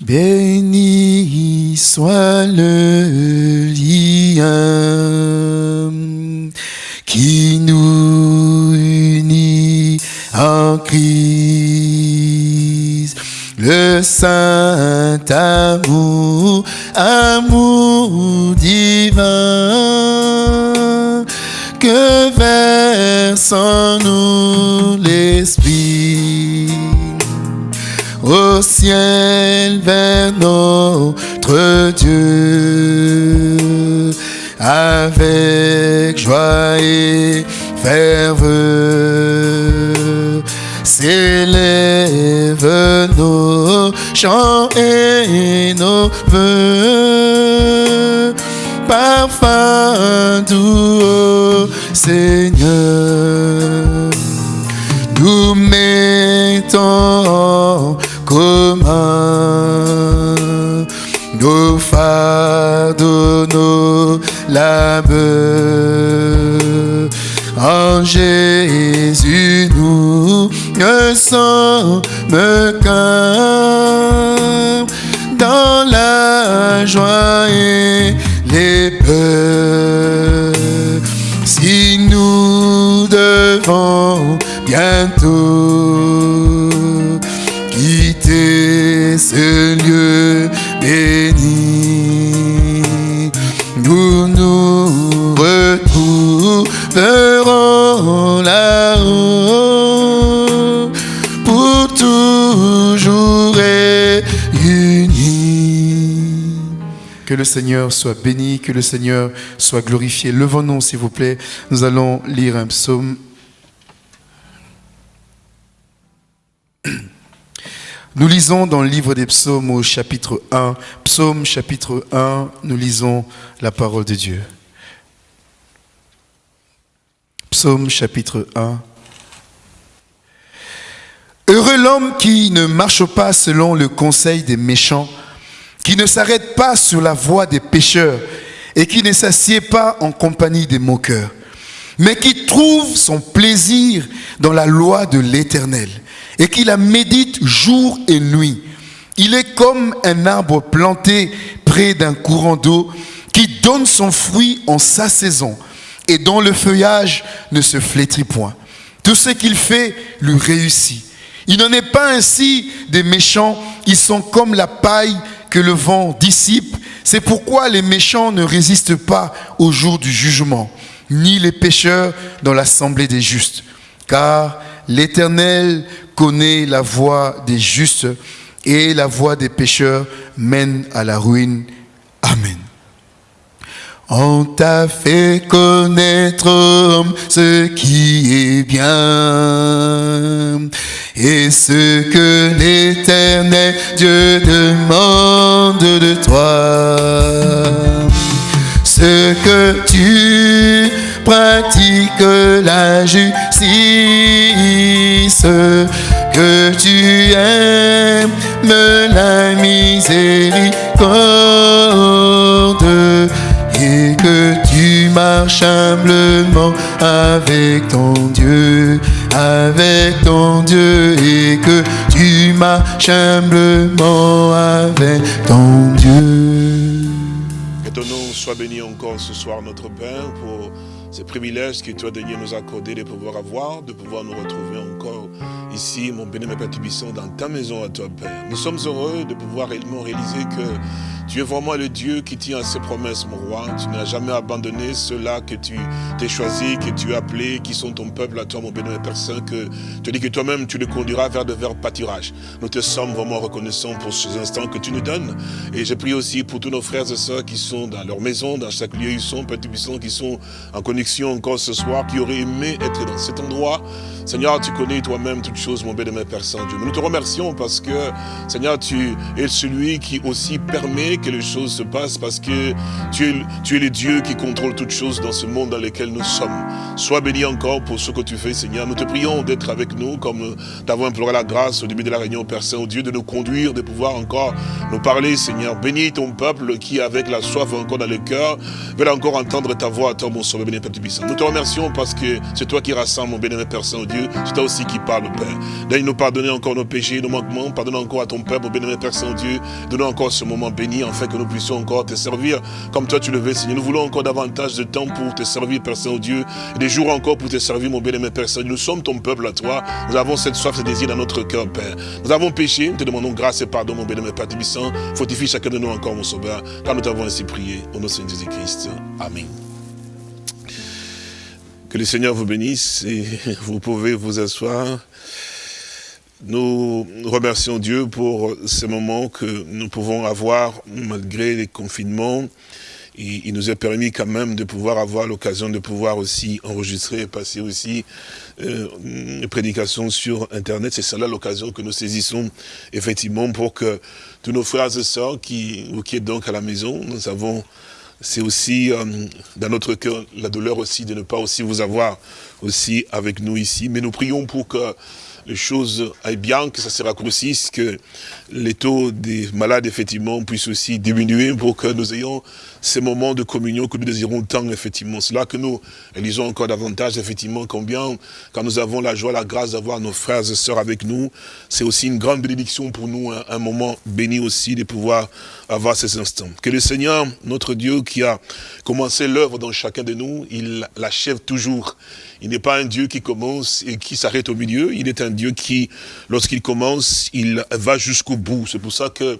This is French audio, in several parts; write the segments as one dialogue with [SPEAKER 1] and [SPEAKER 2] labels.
[SPEAKER 1] Béni soit le lien qui nous unit en Christ. Le saint amour, amour divin, que verse en nous l'Esprit au ciel vers notre Dieu. Avec joie et ferveur s'élèvent nos chants et nos vœux parfum doux au Seigneur nous mettons commun nos fardeaux, nos labeurs. En Jésus, nous ne sommes qu'un dans la joie et les peurs. Si nous devons bientôt nous nous retrouverons là-haut pour toujours réunis. Que le Seigneur soit béni, que le Seigneur soit glorifié. Levons-nous, s'il vous plaît. Nous allons lire un psaume. Nous lisons dans le livre des psaumes au chapitre 1, psaume chapitre 1, nous lisons la parole de Dieu. Psaume chapitre 1. Heureux l'homme qui ne marche pas selon le conseil des méchants, qui ne s'arrête pas sur la voie des pécheurs et qui ne s'assied pas en compagnie des moqueurs, mais qui trouve son plaisir dans la loi de l'Éternel et qui la médite jour et nuit. Il est comme un arbre planté près d'un courant d'eau qui donne son fruit en sa saison et dont le feuillage ne se flétrit point. Tout ce qu'il fait lui réussit. Il n'en est pas ainsi des méchants, ils sont comme la paille que le vent dissipe. C'est pourquoi les méchants ne résistent pas au jour du jugement, ni les pécheurs dans l'assemblée des justes. Car l'Éternel connaît la voie des justes et la voie des pécheurs mène à la ruine. Amen. On t'a fait connaître ce qui est bien et ce que l'éternel Dieu demande de toi. Ce que tu pratiques la justice, que tu aimes la miséricorde et que tu marches humblement avec ton Dieu, avec ton Dieu, et que tu marches humblement avec ton Dieu.
[SPEAKER 2] Que ton nom soit béni encore ce soir, notre Père, pour ce privilège que tu as donné nous accorder de pouvoir avoir, de pouvoir nous retrouver encore ici, mon béni, mes Tubisson, dans ta maison à toi, Père. Nous sommes heureux de pouvoir réellement réaliser que tu es vraiment le Dieu qui tient à ses promesses, mon roi. Tu n'as jamais abandonné ceux-là que tu t'es choisi, que tu as appelés, qui sont ton peuple à toi, mon béni, Père Saint, que tu dis que toi-même, tu les conduiras vers de verts pâturages. Nous te sommes vraiment reconnaissants pour ces instants que tu nous donnes. Et je prie aussi pour tous nos frères et sœurs qui sont dans leur maison, dans chaque lieu où ils sont, Père Tubisson, qui sont en connexion encore ce soir, qui auraient aimé être dans cet endroit. Seigneur, tu connais toi-même toutes choses, mon béni, Père Saint-Dieu. Nous te remercions parce que, Seigneur, tu es celui qui aussi permet que les choses se passent parce que tu es, tu es le Dieu qui contrôle toutes choses dans ce monde dans lequel nous sommes. Sois béni encore pour ce que tu fais, Seigneur. Nous te prions d'être avec nous, comme t'avons imploré la grâce au début de la réunion, Père Saint-Dieu, de nous conduire, de pouvoir encore nous parler, Seigneur. Bénis ton peuple qui, avec la soif encore dans le cœur, veut encore entendre ta voix, toi, mon sauveur, béni Père. Nous te remercions parce que c'est toi qui rassemble, mon béni Père Saint-Dieu. C'est toi aussi qui parle, Père. Daigne nous pardonner encore nos péchés, nos manquements. Pardonne encore à ton peuple, mon béni Père Saint-Dieu. Donne encore ce moment béni, afin que nous puissions encore te servir comme toi tu le veux, Seigneur. Nous voulons encore davantage de temps pour te servir, Père Saint-Dieu. Des jours encore pour te servir, mon béni Père Saint-Dieu. Nous sommes ton peuple à toi. Nous avons cette soif, ce désir dans notre cœur, Père. Nous avons péché. Nous te demandons grâce et pardon, mon béni Père Tubissant. Fortifie chacun de nous encore, mon sauveur. Car nous t'avons ainsi prié. Au nom de Jésus-Christ. Amen. Que le Seigneur vous bénisse et vous pouvez vous asseoir. Nous remercions Dieu pour ces moments que nous pouvons avoir malgré les confinements. Il nous a permis quand même de pouvoir avoir l'occasion de pouvoir aussi enregistrer et passer aussi euh, une prédication sur Internet. C'est cela l'occasion que nous saisissons effectivement pour que tous nos frères et sœurs qui, qui donc à la maison, nous avons c'est aussi euh, dans notre cœur la douleur aussi de ne pas aussi vous avoir aussi avec nous ici. Mais nous prions pour que les choses aillent bien, que ça se raccourcisse, que les taux des malades, effectivement, puissent aussi diminuer pour que nous ayons ces moments de communion que nous désirons tant, effectivement. C'est là que nous lisons encore davantage, effectivement, combien, quand nous avons la joie, la grâce d'avoir nos frères et sœurs avec nous, c'est aussi une grande bénédiction pour nous, un, un moment béni aussi de pouvoir avoir ces instants. Que le Seigneur, notre Dieu, qui a commencé l'œuvre dans chacun de nous, il l'achève toujours. Il n'est pas un Dieu qui commence et qui s'arrête au milieu. Il est un Dieu qui, lorsqu'il commence, il va jusqu'au bout. C'est pour ça que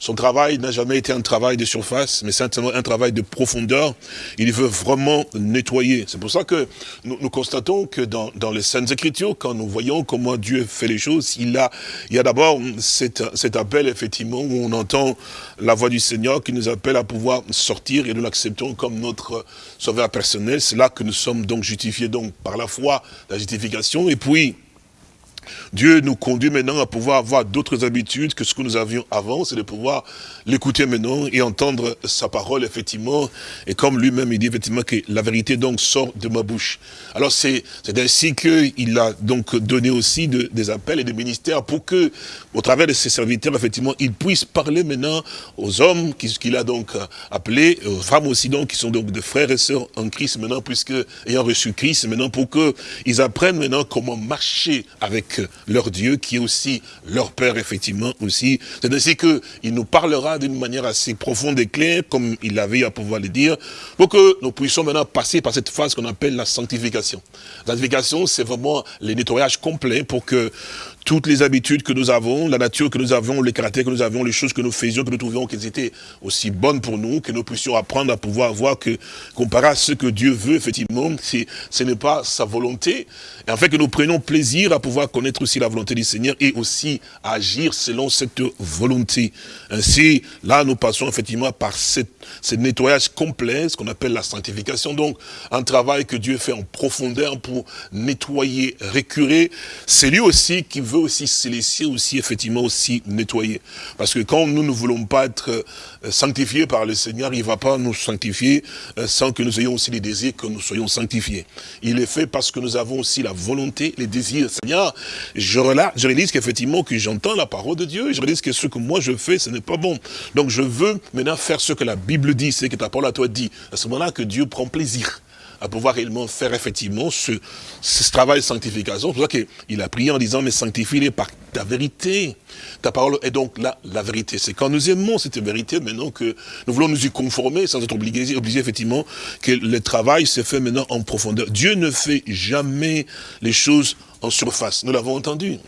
[SPEAKER 2] son travail n'a jamais été un travail de surface, mais simplement un travail de profondeur. Il veut vraiment nettoyer. C'est pour ça que nous, constatons que dans, dans, les Saintes Écritures, quand nous voyons comment Dieu fait les choses, il, a, il y a d'abord cet, cet appel, effectivement, où on entend la voix du Seigneur qui nous appelle à pouvoir sortir et nous l'acceptons comme notre sauveur personnel. C'est là que nous sommes donc justifiés donc par la foi, la justification. Et puis, Dieu nous conduit maintenant à pouvoir avoir d'autres habitudes que ce que nous avions avant, c'est de pouvoir l'écouter maintenant et entendre sa parole, effectivement. Et comme lui-même, il dit effectivement que la vérité donc sort de ma bouche. Alors c'est ainsi qu'il a donc donné aussi de, des appels et des ministères pour que, au travers de ses serviteurs, effectivement, il puisse parler maintenant aux hommes qu'il a donc appelés, aux femmes aussi donc, qui sont donc des frères et sœurs en Christ maintenant, puisque ayant reçu Christ maintenant, pour qu'ils apprennent maintenant comment marcher avec leur Dieu, qui est aussi leur Père, effectivement, aussi. C'est ainsi qu'il nous parlera d'une manière assez profonde et claire, comme il avait à pouvoir le dire, pour que nous puissions maintenant passer par cette phase qu'on appelle la sanctification. La sanctification, c'est vraiment le nettoyage complet pour que toutes les habitudes que nous avons, la nature que nous avons, les caractères que nous avons, les choses que nous faisions, que nous trouvions qu'elles étaient aussi bonnes pour nous, que nous puissions apprendre à pouvoir voir que, comparé à ce que Dieu veut, effectivement, ce n'est pas sa volonté. Et en fait, que nous prenions plaisir à pouvoir connaître aussi la volonté du Seigneur et aussi agir selon cette volonté. Ainsi, là, nous passons effectivement par cette, ce nettoyage complet, ce qu'on appelle la sanctification. Donc, un travail que Dieu fait en profondeur pour nettoyer, récurer. C'est lui aussi qui veut aussi se laisser aussi effectivement aussi nettoyer. Parce que quand nous ne voulons pas être sanctifiés par le Seigneur, il ne va pas nous sanctifier sans que nous ayons aussi les désirs que nous soyons sanctifiés. Il est fait parce que nous avons aussi la volonté, les désirs. Seigneur, je, je réalise qu'effectivement que j'entends la parole de Dieu, je réalise que ce que moi je fais, ce n'est pas bon. Donc je veux maintenant faire ce que la Bible dit, c'est que ta parole à toi dit. À ce moment-là que Dieu prend plaisir à pouvoir réellement faire effectivement ce, ce travail de sanctification. C'est pour ça qu'il a prié en disant, mais sanctifie-les par ta vérité. Ta parole est donc là, la vérité. C'est quand nous aimons cette vérité maintenant que nous voulons nous y conformer sans être obligés, obligés effectivement que le travail se fait maintenant en profondeur. Dieu ne fait jamais les choses en surface. Nous l'avons entendu.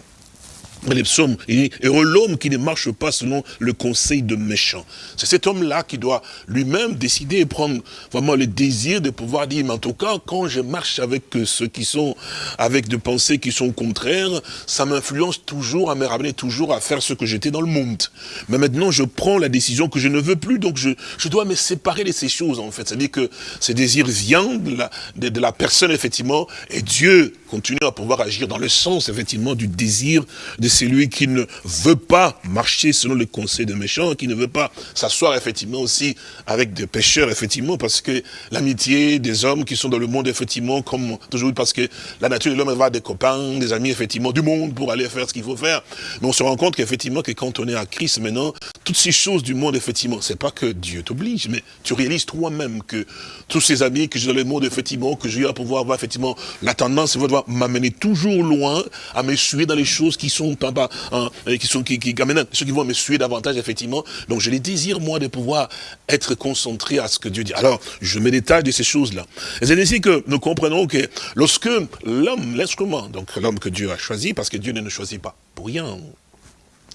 [SPEAKER 2] Les psaumes, il dit, heureux l'homme qui ne marche pas selon le conseil de méchants. C'est cet homme-là qui doit lui-même décider et prendre vraiment le désir de pouvoir dire, mais en tout cas, quand je marche avec ceux qui sont, avec des pensées qui sont contraires, ça m'influence toujours à me ramener toujours à faire ce que j'étais dans le monde. Mais maintenant, je prends la décision que je ne veux plus, donc je, je dois me séparer de ces choses, en fait. C'est-à-dire que ces désirs viennent de la, de, de la personne, effectivement, et Dieu continue à pouvoir agir dans le sens, effectivement, du désir de celui qui ne veut pas marcher selon les conseils des méchants, qui ne veut pas s'asseoir effectivement aussi avec des pécheurs, effectivement, parce que l'amitié des hommes qui sont dans le monde, effectivement, comme toujours, parce que la nature de l'homme va des copains, des amis, effectivement, du monde pour aller faire ce qu'il faut faire. Mais on se rend compte qu'effectivement, que quand on est à Christ maintenant, toutes ces choses du monde, effectivement, c'est pas que Dieu t'oblige, mais tu réalises toi-même que tous ces amis que j'ai dans le monde, effectivement, que j'ai à pouvoir avoir, effectivement, la tendance va m'amener toujours loin à me suer dans les choses qui sont hein, qui sont qui, ceux qui vont me suer davantage, effectivement. Donc je les désire, moi, de pouvoir être concentré à ce que Dieu dit. Alors, je me détache de ces choses-là. Et c'est ainsi que nous comprenons que lorsque l'homme, l'instrument, donc l'homme que Dieu a choisi, parce que Dieu ne nous choisit pas pour rien,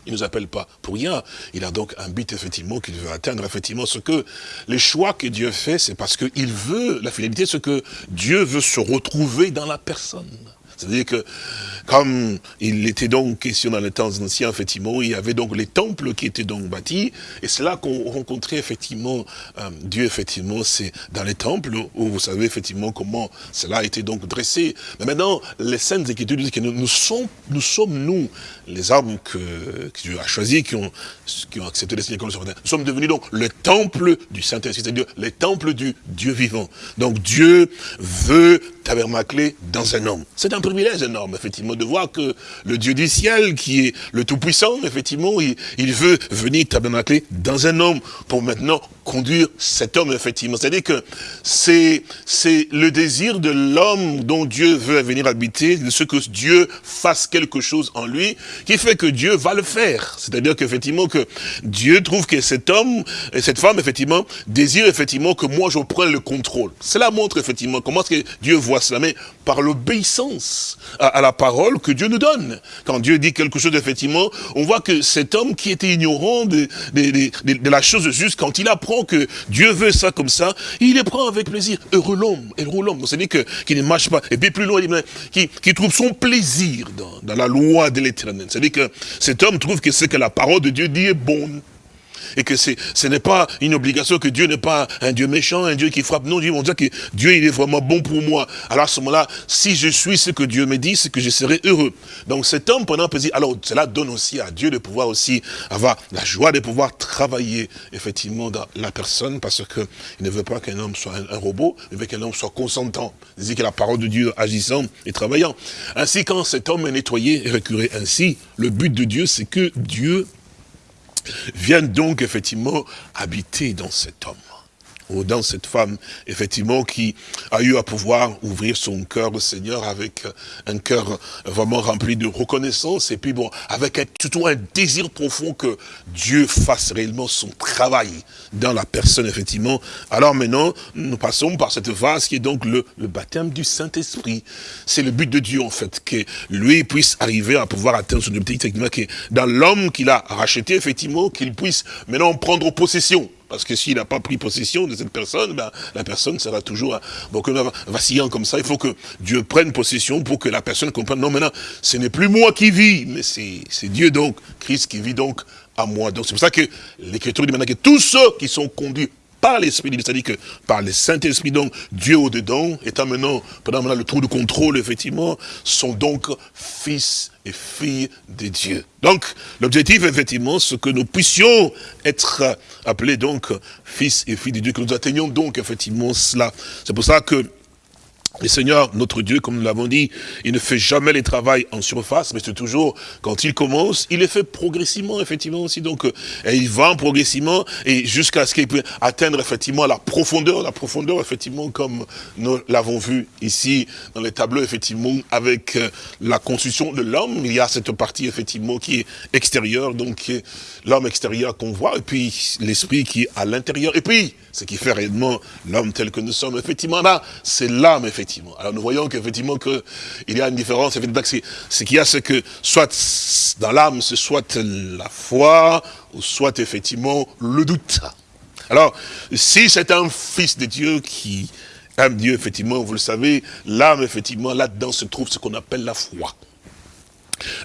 [SPEAKER 2] il ne nous appelle pas pour rien. Il a donc un but, effectivement, qu'il veut atteindre, effectivement. Ce que les choix que Dieu fait, c'est parce qu'il veut, la fidélité, ce que Dieu veut se retrouver dans la personne. C'est-à-dire que, comme il était donc question dans les temps anciens, effectivement, il y avait donc les temples qui étaient donc bâtis, et c'est là qu'on rencontrait effectivement euh, Dieu, effectivement, c'est dans les temples, où vous savez effectivement comment cela a été donc dressé. Mais maintenant, les saintes écritures disent que nous, sommes, nous sommes, nous, les hommes que, Dieu a choisis, qui ont, qui ont accepté les signes comme nous sommes devenus donc le temple du Saint-Esprit, c'est-à-dire les temples du Dieu vivant. Donc Dieu veut tabernacler dans un homme. C'est privilège énorme, effectivement, de voir que le Dieu du ciel, qui est le Tout-Puissant, effectivement, il, veut venir tabernacler dans un homme pour maintenant conduire cet homme, effectivement. C'est-à-dire que c'est le désir de l'homme dont Dieu veut venir habiter, de ce que Dieu fasse quelque chose en lui, qui fait que Dieu va le faire. C'est-à-dire qu'effectivement, que Dieu trouve que cet homme et cette femme, effectivement, désire effectivement que moi je prenne le contrôle. Cela montre effectivement comment que Dieu voit cela, mais par l'obéissance à, la parole que Dieu nous donne. Quand Dieu dit quelque chose, effectivement, on voit que cet homme qui était ignorant de, la chose juste, quand il apprend que Dieu veut ça comme ça, il les prend avec plaisir. Heureux l'homme, heureux l'homme. C'est-à-dire qu'il ne marche pas. Et puis plus loin, il dit, qui, qui trouve son plaisir dans, dans la loi de l'éternel. C'est-à-dire que cet homme trouve que ce que la parole de Dieu dit est bon et que ce n'est pas une obligation, que Dieu n'est pas un Dieu méchant, un Dieu qui frappe. Non, Dieu dire que Dieu, il est vraiment bon pour moi. Alors à ce moment-là, si je suis ce que Dieu me dit, c'est que je serai heureux. Donc cet homme, pendant dire, alors cela donne aussi à Dieu de pouvoir aussi avoir la joie de pouvoir travailler effectivement dans la personne, parce qu'il ne veut pas qu'un homme soit un, robot, il veut qu'un homme soit consentant. Dit que la parole de Dieu agissant et travaillant. Ainsi, quand cet homme est nettoyé et récuré ainsi, le but de Dieu, c'est que Dieu viennent donc effectivement habiter dans cet homme dans cette femme, effectivement, qui a eu à pouvoir ouvrir son cœur au Seigneur avec un cœur vraiment rempli de reconnaissance, et puis bon, avec un, surtout un désir profond que Dieu fasse réellement son travail dans la personne, effectivement. Alors maintenant, nous passons par cette phase qui est donc le, le baptême du Saint-Esprit. C'est le but de Dieu, en fait, que lui puisse arriver à pouvoir atteindre son objectif, effectivement, que dans l'homme qu'il a racheté, effectivement, qu'il puisse maintenant prendre possession parce que s'il n'a pas pris possession de cette personne, ben, la personne sera toujours donc, vacillant comme ça. Il faut que Dieu prenne possession pour que la personne comprenne, non maintenant, ce n'est plus moi qui vis, mais c'est Dieu donc, Christ qui vit donc à moi. Donc c'est pour ça que l'Écriture dit maintenant que tous ceux qui sont conduits par l'Esprit, c'est-à-dire que par le Saint-Esprit, donc Dieu au-dedans, étant maintenant, pendant maintenant le trou de contrôle, effectivement, sont donc fils et filles de Dieu. Donc, l'objectif, effectivement, c'est que nous puissions être appelés donc fils et filles de Dieu, que nous atteignions donc effectivement cela. C'est pour ça que le Seigneur, notre Dieu, comme nous l'avons dit, il ne fait jamais les travail en surface, mais c'est toujours, quand il commence, il les fait progressivement, effectivement, aussi. Donc, et il va progressivement, et jusqu'à ce qu'il puisse atteindre, effectivement, la profondeur, la profondeur, effectivement, comme nous l'avons vu ici, dans les tableaux, effectivement, avec la construction de l'homme, il y a cette partie, effectivement, qui est extérieure, donc l'homme extérieur qu'on voit, et puis l'esprit qui est à l'intérieur, et puis, ce qui fait réellement l'homme tel que nous sommes, effectivement, là, c'est l'âme, effectivement, alors nous voyons qu'effectivement que il y a une différence, ce qu'il y a, c'est que soit dans l'âme, c'est soit la foi, ou soit effectivement le doute. Alors, si c'est un fils de Dieu qui aime Dieu, effectivement, vous le savez, l'âme, effectivement, là-dedans se trouve ce qu'on appelle la foi.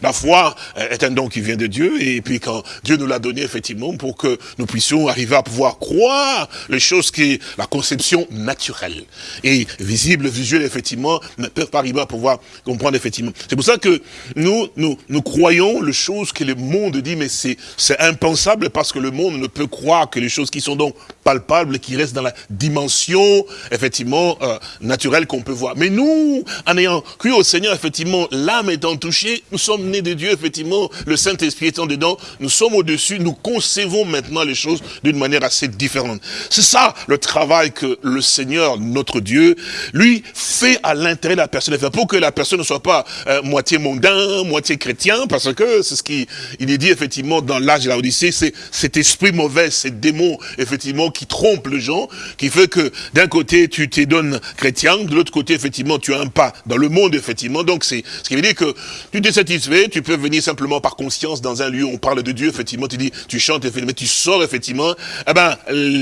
[SPEAKER 2] La foi est un don qui vient de Dieu, et puis quand Dieu nous l'a donné, effectivement, pour que nous puissions arriver à pouvoir croire les choses qui la conception naturelle. Et visible, visuel, effectivement, ne peuvent pas arriver à pouvoir comprendre, effectivement. C'est pour ça que nous, nous, nous croyons les choses que le monde dit, mais c'est impensable parce que le monde ne peut croire que les choses qui sont donc palpables, qui restent dans la dimension, effectivement, euh, naturelle qu'on peut voir. Mais nous, en ayant cru au Seigneur, effectivement, l'âme étant touchée, sommes nés de Dieu, effectivement, le Saint-Esprit étant dedans, nous sommes au-dessus, nous concevons maintenant les choses d'une manière assez différente. C'est ça le travail que le Seigneur, notre Dieu, lui, fait à l'intérieur de la personne, pour que la personne ne soit pas euh, moitié mondain, moitié chrétien, parce que c'est ce qu'il il est dit, effectivement, dans l'âge de la Odyssée, c'est cet esprit mauvais, ces démons, effectivement, qui trompent les gens, qui fait que d'un côté, tu te donnes chrétien, de l'autre côté, effectivement, tu as un pas dans le monde, effectivement. Donc, c'est ce qui veut dire que tu t'es tu peux venir simplement par conscience dans un lieu où on parle de Dieu, effectivement, tu dis, tu chantes, mais tu sors, effectivement, eh ben,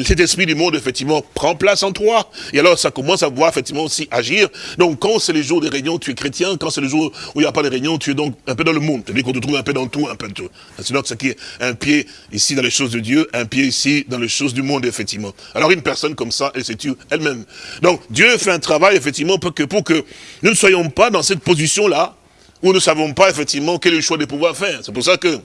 [SPEAKER 2] cet esprit du monde, effectivement, prend place en toi. Et alors, ça commence à voir, effectivement, aussi agir. Donc, quand c'est les jours des réunions, tu es chrétien. Quand c'est le jour où il n'y a pas de réunion, tu es donc un peu dans le monde. C'est-à-dire qu'on te trouve un peu dans tout, un peu dans tout. C'est donc ce qui est un pied ici dans les choses de Dieu, un pied ici dans les choses du monde, effectivement. Alors, une personne comme ça, elle se tue elle-même. Donc, Dieu fait un travail, effectivement, pour que, pour que nous ne soyons pas dans cette position-là, où nous ne savons pas, effectivement, quel est le choix de pouvoir faire. C'est pour ça que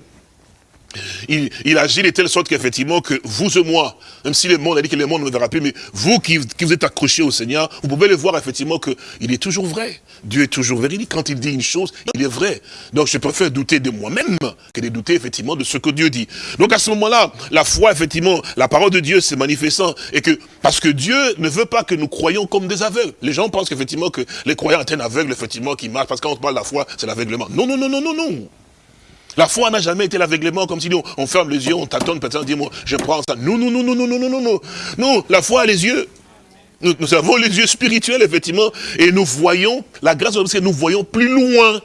[SPEAKER 2] il, agit de telle sorte qu'effectivement, que vous et moi, même si le monde a dit que le monde ne verra plus, mais vous qui, vous êtes accrochés au Seigneur, vous pouvez le voir effectivement qu'il est toujours vrai. Dieu est toujours véridique. Quand il dit une chose, il est vrai. Donc je préfère douter de moi-même que de douter effectivement de ce que Dieu dit. Donc à ce moment-là, la foi, effectivement, la parole de Dieu s'est manifestant. Et que, parce que Dieu ne veut pas que nous croyions comme des aveugles. Les gens pensent qu'effectivement que les croyants sont un aveugle, effectivement, qui marchent. Parce que quand on parle de la foi, c'est l'aveuglement. Non, non, non, non, non, non. La foi n'a jamais été l'aveuglement, comme si nous, on ferme les yeux, on tâtonne, peut-être on dit, moi, je prends ça. Non, non, non, non, non, non, non, non, non. Non, la foi a les yeux. Nous, avons les yeux spirituels, effectivement, et nous voyons, la grâce de nous voyons plus loin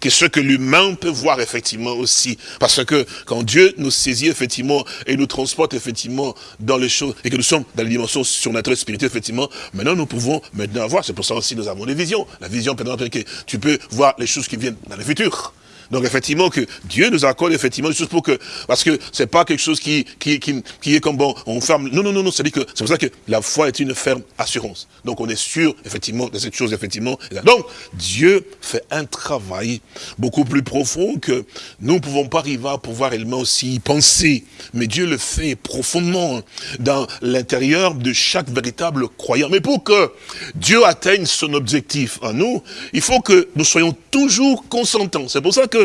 [SPEAKER 2] que ce que l'humain peut voir, effectivement, aussi. Parce que quand Dieu nous saisit, effectivement, et nous transporte, effectivement, dans les choses, et que nous sommes dans les dimensions surnaturelles, spirituelles, effectivement, maintenant, nous pouvons maintenant avoir, c'est pour ça aussi nous avons des visions. La vision, peut que tu peux voir les choses qui viennent dans le futur. Donc effectivement que Dieu nous accorde effectivement des choses pour que, parce que c'est pas quelque chose qui, qui, qui, est comme bon, on ferme, non, non, non, non, c'est que c'est pour ça que la foi est une ferme assurance. Donc on est sûr effectivement de cette chose, effectivement. Donc Dieu fait un travail beaucoup plus profond que nous ne pouvons pas arriver à pouvoir réellement aussi y penser. Mais Dieu le fait profondément dans l'intérieur de chaque véritable croyant. Mais pour que Dieu atteigne son objectif en nous, il faut que nous soyons toujours consentants. C'est pour ça que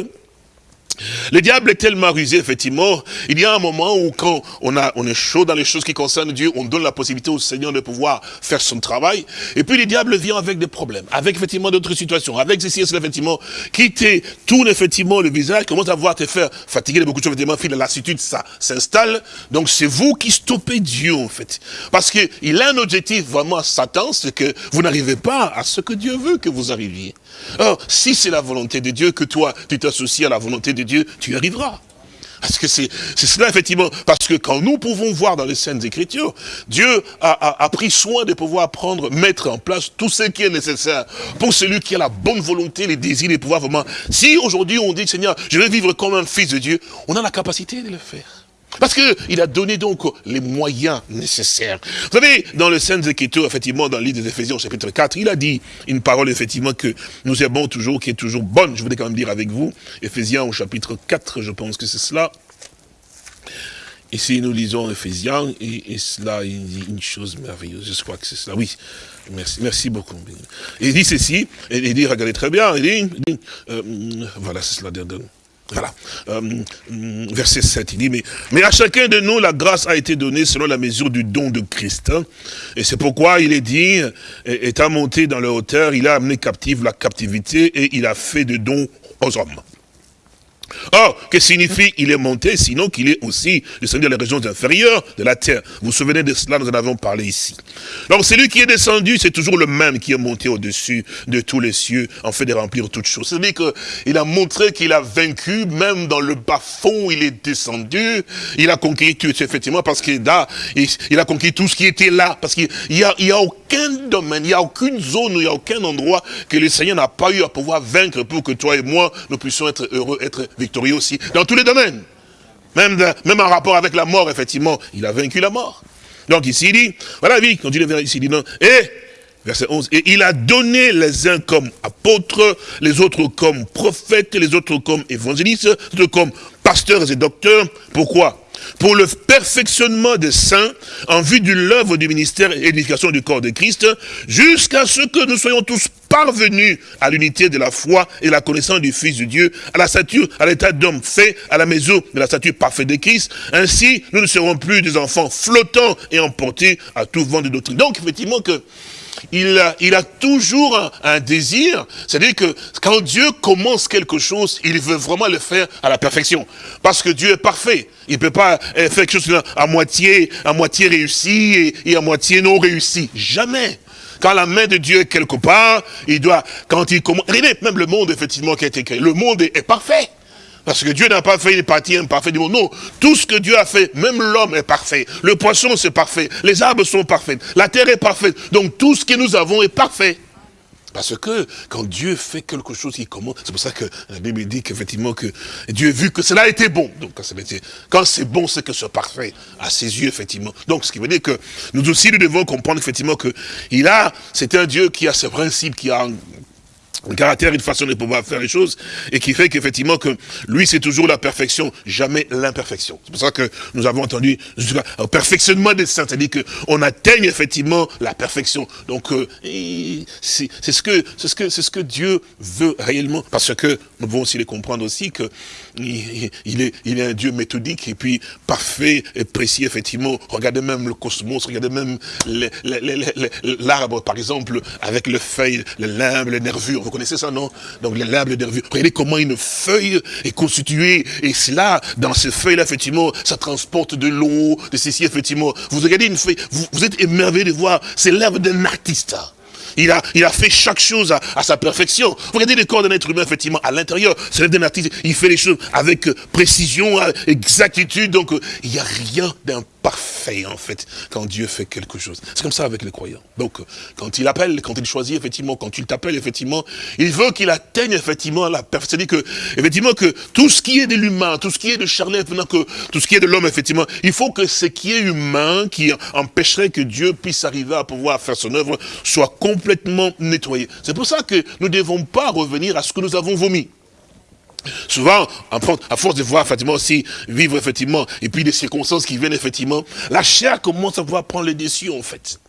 [SPEAKER 2] le diable est tellement rusé, effectivement. Il y a un moment où quand on, est chaud dans les choses qui concernent Dieu, on donne la possibilité au Seigneur de pouvoir faire son travail. Et puis le diable vient avec des problèmes, avec effectivement d'autres situations, avec ceci et cela, effectivement, qui te tourne effectivement le visage, commence à te faire fatiguer de beaucoup de choses, effectivement, la lassitude, ça s'installe. Donc c'est vous qui stoppez Dieu, en fait. Parce qu'il a un objectif vraiment Satan, c'est que vous n'arrivez pas à ce que Dieu veut que vous arriviez. Or, si c'est la volonté de Dieu, que toi, tu t'associes à la volonté de Dieu, tu y arriveras. Parce que c'est cela, effectivement. Parce que quand nous pouvons voir dans les scènes Écritures, Dieu a, a, pris soin de pouvoir prendre, mettre en place tout ce qui est nécessaire pour celui qui a la bonne volonté, les désirs, les pouvoirs vraiment. Si aujourd'hui on dit, Seigneur, je vais vivre comme un fils de Dieu, on a la capacité de le faire. Parce qu'il a donné donc les moyens nécessaires. Vous savez, dans le Saint Écriture, effectivement, dans le livre des Éphésiens, chapitre 4, il a dit une parole, effectivement, que nous aimons toujours, qui est toujours bonne. Je voudrais quand même dire avec vous, Éphésiens au chapitre 4, je pense que c'est cela. Ici, nous lisons Éphésiens, et, cela, il dit une chose merveilleuse. Je crois que c'est cela. Oui, merci, merci beaucoup. Il dit ceci, il dit, regardez très bien, il dit, euh, voilà, c'est cela, voilà. Euh, verset 7, il dit, mais, mais à chacun de nous, la grâce a été donnée selon la mesure du don de Christ. Hein. Et c'est pourquoi il est dit, étant monté dans le hauteur, il a amené captive la captivité et il a fait de dons aux hommes. Or, que signifie il est monté, sinon qu'il est aussi descendu dans les régions inférieures de la terre. Vous vous souvenez de cela, nous en avons parlé ici. Donc, celui qui est descendu, c'est toujours le même qui est monté au-dessus de tous les cieux, en fait de remplir toutes choses. C'est-à-dire qu'il a montré qu'il a vaincu, même dans le bas-fond, il est descendu, il a conquis tout, effectivement, parce qu'il a, il a conquis tout ce qui était là, parce qu'il n'y a, il a aucun domaine, il n'y a aucune zone, il n'y a aucun endroit que le Seigneur n'a pas eu à pouvoir vaincre pour que toi et moi, nous puissions être heureux, être victorieux aussi, dans tous les domaines. Même, en rapport avec la mort, effectivement, il a vaincu la mort. Donc ici, il dit, voilà, oui, quand il est ici, il dit non, et, verset 11, et il a donné les uns comme apôtres, les autres comme prophètes, les autres comme évangélistes, les autres comme pasteurs et docteurs. Pourquoi? Pour le perfectionnement des saints, en vue de l'œuvre du ministère et l'édification du corps de Christ, jusqu'à ce que nous soyons tous parvenus à l'unité de la foi et la connaissance du Fils de Dieu, à la stature, à l'état d'homme fait, à la maison de la stature parfaite de Christ. Ainsi, nous ne serons plus des enfants flottants et emportés à tout vent de doctrine. Donc, effectivement, que il a, toujours un, désir, c'est-à-dire que quand Dieu commence quelque chose, il veut vraiment le faire à la perfection. Parce que Dieu est parfait. Il ne peut pas faire quelque chose à moitié, à moitié réussi et à moitié non réussi. Jamais. Quand la main de Dieu est quelque part, il doit, quand il commence, regardez, même le monde, effectivement, qui a été créé, le monde est parfait. Parce que Dieu n'a pas fait une partie imparfaite du monde. Non, tout ce que Dieu a fait, même l'homme est parfait. Le poisson, c'est parfait. Les arbres sont parfaits. La terre est parfaite. Donc tout ce que nous avons est parfait. Parce que quand Dieu fait quelque chose, il commence. C'est pour ça que la Bible dit qu'effectivement que Dieu a vu que cela était bon. Donc quand c'est bon, c'est que c'est parfait à ses yeux, effectivement. Donc ce qui veut dire que nous aussi, nous devons comprendre effectivement que il a, c'est un Dieu qui a ses principes, qui a un caractère, une façon de pouvoir faire les choses, et qui fait qu'effectivement que lui c'est toujours la perfection, jamais l'imperfection. C'est pour ça que nous avons entendu au perfectionnement des saints, c'est-à-dire qu'on atteigne effectivement la perfection. Donc euh, c'est ce que c'est ce que c'est ce que Dieu veut réellement, parce que nous devons aussi les comprendre aussi que il, est, il est un Dieu méthodique et puis parfait et précis, effectivement. Regardez même le cosmos, regardez même l'arbre, par exemple, avec les feuilles, les limbes, les nervures. Vous connaissez ça, non? Donc limbes, les nervures. Regardez comment une feuille est constituée. Et cela, dans ces feuilles-là, effectivement, ça transporte de l'eau, de ceci, effectivement. Vous regardez une feuille, vous, êtes émerveillé de voir, c'est l'œuvre d'un artiste. Il a, il a fait chaque chose à, sa perfection. Vous regardez le corps d'un être humain, effectivement, à l'intérieur, c'est d'un artiste, il fait les choses avec précision, exactitude, donc il n'y a rien d'un parfait, en fait, quand Dieu fait quelque chose. C'est comme ça avec les croyants. Donc, quand il appelle, quand il choisit, effectivement, quand il t'appelle, effectivement, il veut qu'il atteigne, effectivement, la perfection. C'est-à-dire que, effectivement, que tout ce qui est de l'humain, tout ce qui est de charnel, que tout ce qui est de l'homme, effectivement, il faut que ce qui est humain, qui empêcherait que Dieu puisse arriver à pouvoir faire son œuvre, soit complètement nettoyé. C'est pour ça que nous ne devons pas revenir à ce que nous avons vomi. Souvent, à force de voir effectivement aussi vivre effectivement, et puis des circonstances qui viennent effectivement, la chair commence à pouvoir prendre les dessus en fait.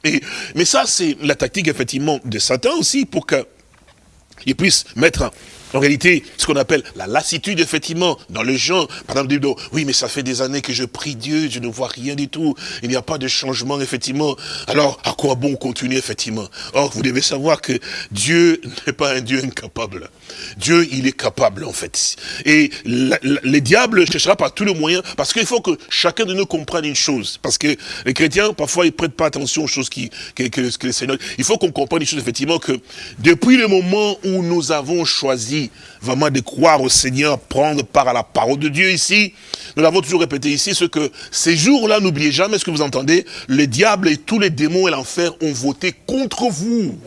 [SPEAKER 2] Mais ça, c'est la tactique effectivement de Satan aussi pour qu'il puisse mettre en réalité, ce qu'on appelle la lassitude, effectivement, dans les gens. Par exemple, oui, mais ça fait des années que je prie Dieu, je ne vois rien du tout. Il n'y a pas de changement, effectivement. Alors, à quoi bon continuer, effectivement? Or, vous devez savoir que Dieu n'est pas un Dieu incapable. Dieu, il est capable, en fait. Et les diables cherchera par tous les moyens, parce qu'il faut que chacun de nous comprenne une chose. Parce que les chrétiens, parfois, ils prêtent pas attention aux choses qui, que, que, que le Seigneur... Il faut qu'on comprenne une chose, effectivement, que depuis le moment où nous avons choisi vraiment de croire au Seigneur, prendre part à la parole de Dieu ici. Nous l'avons toujours répété ici, ce que ces jours-là, n'oubliez jamais ce que vous entendez, le diable et tous les démons et l'enfer ont voté contre vous.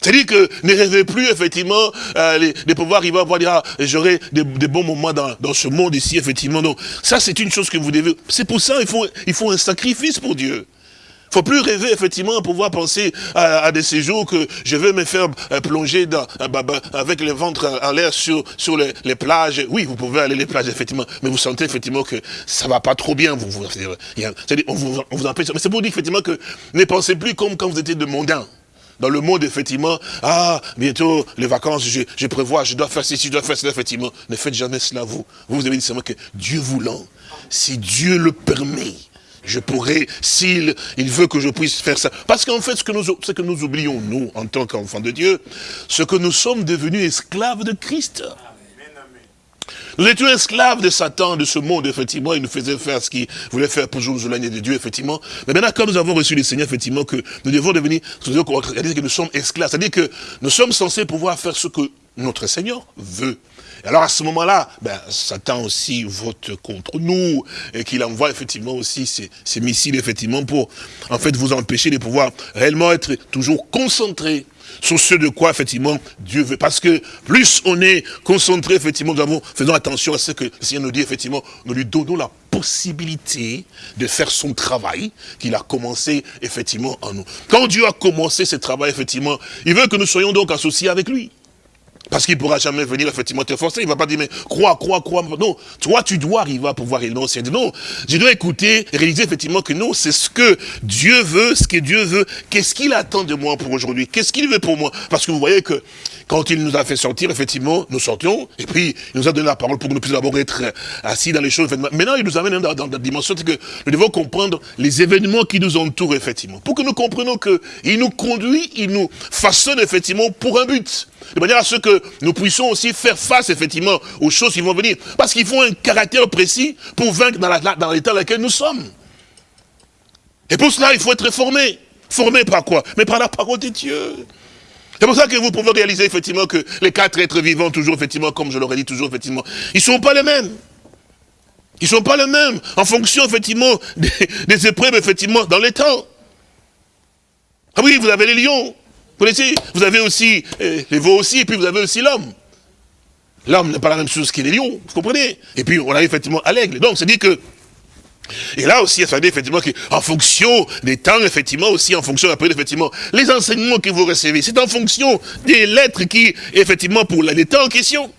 [SPEAKER 2] C'est-à-dire que ne rêvez plus, effectivement, euh, de pouvoir arriver à voir, dire, ah, j'aurai des, bons moments dans, ce monde ici, effectivement. Donc, ça, c'est une chose que vous devez... C'est pour ça qu'il faut, il faut un sacrifice pour Dieu faut plus rêver, effectivement, à pouvoir penser à, des séjours que je vais me faire euh, plonger euh, bah, bah, avec le ventre en l'air sur, sur les, plages. Oui, vous pouvez aller les plages, effectivement, mais vous sentez, effectivement, que ça va pas trop bien. Vous, vous, on, vous, on vous empêche. Mais c'est pour dire, effectivement, que ne pensez plus comme quand vous étiez de mondain. Dans le monde, effectivement, ah, bientôt, les vacances, je, je prévois, je dois faire ceci, je dois faire cela, effectivement. Ne faites jamais cela, vous. Vous, vous avez dit seulement que Dieu voulant, si Dieu le permet, je pourrais, s'il il veut que je puisse faire ça. Parce qu'en fait, ce que, nous, ce que nous oublions, nous, en tant qu'enfants de Dieu, ce que nous sommes devenus esclaves de Christ. Nous étions esclaves de Satan, de ce monde, effectivement. Il nous faisait faire ce qu'il voulait faire pour nous éloigner de Dieu, effectivement. Mais maintenant, quand nous avons reçu le Seigneur, effectivement, que nous devons devenir, c'est-à-dire que nous sommes esclaves. C'est-à-dire que nous sommes censés pouvoir faire ce que notre Seigneur veut. Alors à ce moment-là, ben, Satan aussi vote contre nous et qu'il envoie effectivement aussi ses, ses, missiles effectivement pour en fait vous empêcher de pouvoir réellement être toujours concentré sur ce de quoi effectivement Dieu veut. Parce que plus on est concentré effectivement, nous avons, faisons attention à ce que le Seigneur nous dit effectivement, nous lui donnons la possibilité de faire son travail qu'il a commencé effectivement en nous. Quand Dieu a commencé ce travail effectivement, il veut que nous soyons donc associés avec lui. Parce qu'il ne pourra jamais venir effectivement te forcer. Il ne va pas dire, mais crois, crois, crois. Non, toi, tu dois arriver à pouvoir dire non. Je dois écouter, réaliser effectivement que non, c'est ce que Dieu veut, ce que Dieu veut. Qu'est-ce qu'il attend de moi pour aujourd'hui? Qu'est-ce qu'il veut pour moi? Parce que vous voyez que quand il nous a fait sortir, effectivement, nous sortions, et puis il nous a donné la parole pour que nous puissions d'abord être assis dans les choses. Maintenant, il nous amène dans, dans, dans la dimension, c'est que nous devons comprendre les événements qui nous entourent, effectivement. Pour que nous comprenions qu'il nous conduit, il nous façonne, effectivement, pour un but. De manière à ce que nous puissions aussi faire face, effectivement, aux choses qui vont venir. Parce qu'il faut un caractère précis pour vaincre dans l'état dans, dans lequel nous sommes. Et pour cela, il faut être formé. Formé par quoi? Mais par la parole de Dieu. C'est pour ça que vous pouvez réaliser effectivement que les quatre êtres vivants, toujours effectivement, comme je l'aurais dit toujours effectivement, ils ne sont pas les mêmes. Ils ne sont pas les mêmes en fonction effectivement des, épreuves effectivement dans les temps. Ah oui, vous avez les lions, vous connaissez, vous avez aussi euh, les veaux aussi, et puis vous avez aussi l'homme. L'homme n'est pas la même chose que les lions, vous comprenez? Et puis on a effectivement à l'aigle. Donc c'est dit que et là aussi, veut dire effectivement qu'en fonction des temps, effectivement, aussi en fonction après, effectivement, les enseignements que vous recevez, c'est en fonction des lettres qui, effectivement, pour les temps en question.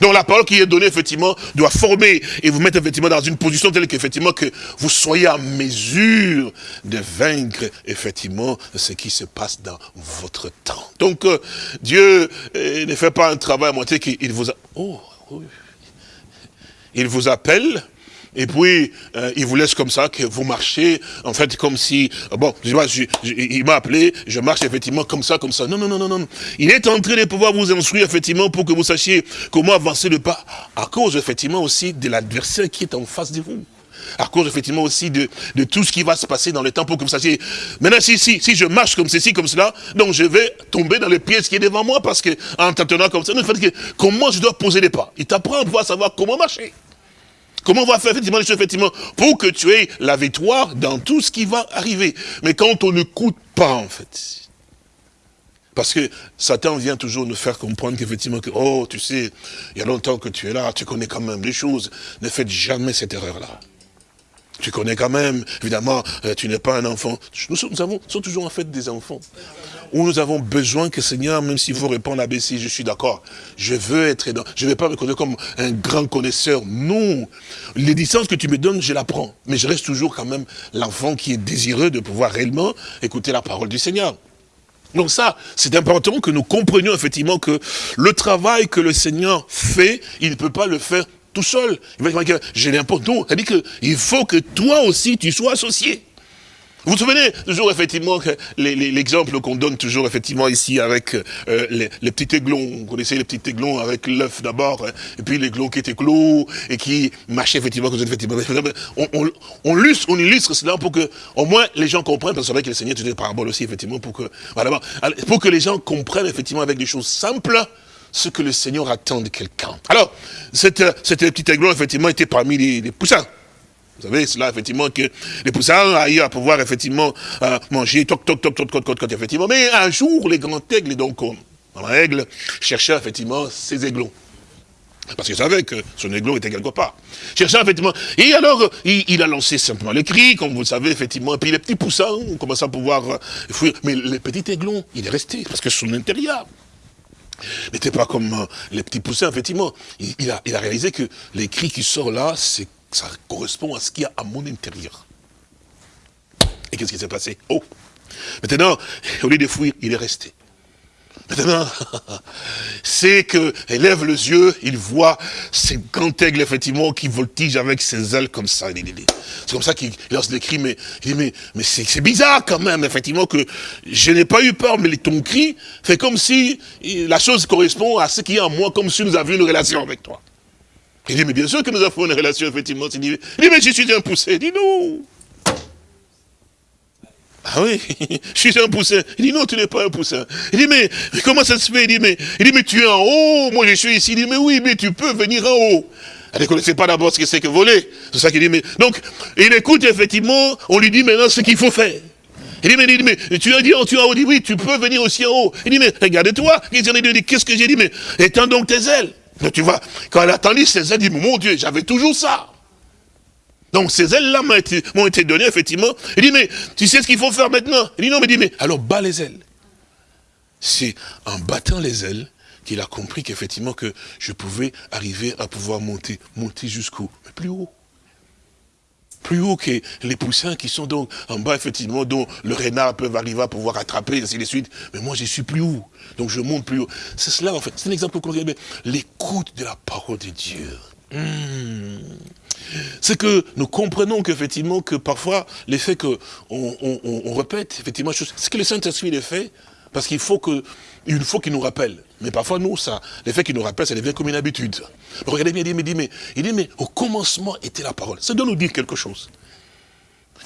[SPEAKER 2] Donc la parole qui est donnée, effectivement, doit former et vous mettre, effectivement, dans une position telle qu'effectivement, que vous soyez en mesure de vaincre, effectivement, ce qui se passe dans votre temps. Donc, euh, Dieu euh, ne fait pas un travail à moitié qu'il vous a... Oh, oui. Il vous appelle, et puis, euh, il vous laisse comme ça, que vous marchez, en fait, comme si, bon, je, je, je, il m'a appelé, je marche effectivement comme ça, comme ça. Non, non, non, non, non. Il est en train de pouvoir vous instruire, effectivement, pour que vous sachiez comment avancer le pas, à cause, effectivement, aussi de l'adversaire qui est en face de vous à cause effectivement aussi de, de tout ce qui va se passer dans le temps pour que vous sachiez, maintenant si, si, si je marche comme ceci, comme cela, donc je vais tomber dans les pièces qui est devant moi parce que en t'attendant comme ça, fait que, comment je dois poser les pas? Il t'apprend à pouvoir savoir comment marcher. Comment on va faire effectivement les choses, effectivement, pour que tu aies la victoire dans tout ce qui va arriver. Mais quand on n'écoute pas, en fait, parce que Satan vient toujours nous faire comprendre qu'effectivement, que, oh, tu sais, il y a longtemps que tu es là, tu connais quand même les choses, ne faites jamais cette erreur-là. Tu connais quand même, évidemment, euh, tu n'es pas un enfant. Nous avons, nous sommes toujours en fait des enfants où nous avons besoin que Seigneur, même s'il faut répondre à Bessie, je suis d'accord, je veux être dans, je ne vais pas me connaître comme un grand connaisseur, non. Les licences que tu me donnes, je la prends, mais je reste toujours quand même l'enfant qui est désireux de pouvoir réellement écouter la parole du Seigneur. Donc ça, c'est important que nous comprenions effectivement que le travail que le Seigneur fait, il ne peut pas le faire tout seul. Il va dire que j'ai n'importe il dit qu'il faut que toi aussi tu sois associé. Vous vous souvenez toujours effectivement l'exemple qu'on donne toujours effectivement ici avec euh, les, les, petits aiglons. Vous connaissez les petits aiglons avec l'œuf d'abord, hein, et puis l'aiglon qui était clos et qui marchait effectivement effectivement. On, on, on, illustre, on illustre cela pour que au moins les gens comprennent, parce que c'est vrai que le Seigneur tu des paraboles aussi effectivement pour que voilà, pour que les gens comprennent effectivement avec des choses simples ce que le Seigneur attend de quelqu'un. Alors, cette, cette petit aiglon effectivement était parmi les, les poussins. Vous savez, cela, effectivement, que les poussins aillent à pouvoir, effectivement, euh, manger, toc, toc, toc, toc, toc, toc, toc, effectivement. Mais un jour, les grands aigles, donc, dans règle, cherchaient, effectivement, ces aiglons. Parce qu'il savait que son aiglon était quelque part. Cherchait, effectivement. Et alors, il, il, a lancé simplement les cris, comme vous le savez, effectivement. Et puis les petits poussins ont commencé à pouvoir euh, fuir. Mais le petit aiglon, il est resté, parce que son intérieur n'était pas comme euh, les petits poussins, effectivement. A, il a réalisé que les cris qui sortent là, c'est ça correspond à ce qu'il y a à mon intérieur. Et qu'est-ce qui s'est passé? Oh Maintenant, au lieu de fuir, il est resté. Maintenant, c'est que lève les yeux, il voit ces grands aigles, effectivement, qui voltigent avec ses ailes comme ça. C'est comme ça qu'il lance des cris, mais il dit, mais, c'est bizarre quand même, effectivement, que je n'ai pas eu peur, mais ton cri fait comme si la chose correspond à ce qui est en moi, comme si nous avions une relation avec toi. Il dit, mais bien sûr que nous avons une relation, effectivement. Il dit, mais je suis un poussé. Il dit, non. Ah oui, je suis un poussin. Il dit, non, tu n'es pas un poussin. Il dit, mais comment ça se fait Il dit, mais, il dit, mais tu es en haut, moi je suis ici. Il dit, mais oui, mais tu peux venir en haut. Elle ne connaissait pas d'abord ce que c'est que voler. C'est ça qu'il dit, mais... Donc, il écoute, effectivement, on lui dit maintenant ce qu'il faut faire. Il dit, mais, il dit, mais tu as dit, tu as dit, oui, tu peux venir aussi en haut. Il dit, mais regarde-toi. Il dit, qu'est-ce que j'ai dit Mais étends donc tes ailes. Donc tu vois, quand elle a tendu ses ailes, elle dit, mon Dieu, j'avais toujours ça. Donc ces ailes-là m'ont été, données, effectivement. Il dit, mais tu sais ce qu'il faut faire maintenant? Il dit, non, mais dit, mais alors bats les ailes. C'est en battant les ailes qu'il a compris qu'effectivement que je pouvais arriver à pouvoir monter, monter jusqu'où plus haut. Plus haut que les poussins qui sont donc en bas, effectivement, dont le renard peut arriver à pouvoir attraper, ainsi de suite. Mais moi, je suis plus haut. Donc je monte plus haut. C'est cela, en fait. C'est un exemple regarde. L'écoute de la parole de Dieu. Hmm. C'est que nous comprenons qu'effectivement, que parfois, l'effet qu'on on, répète, effectivement, ce que le Saint-Esprit les fait, parce qu'il faut que, il faut qu'il nous rappelle. Mais parfois, nous, ça, l'effet qu'il nous rappelle, ça devient comme une habitude. regardez bien, il dit, mais, dit, mais, il dit, mais au commencement était la parole. Ça doit nous dire quelque chose.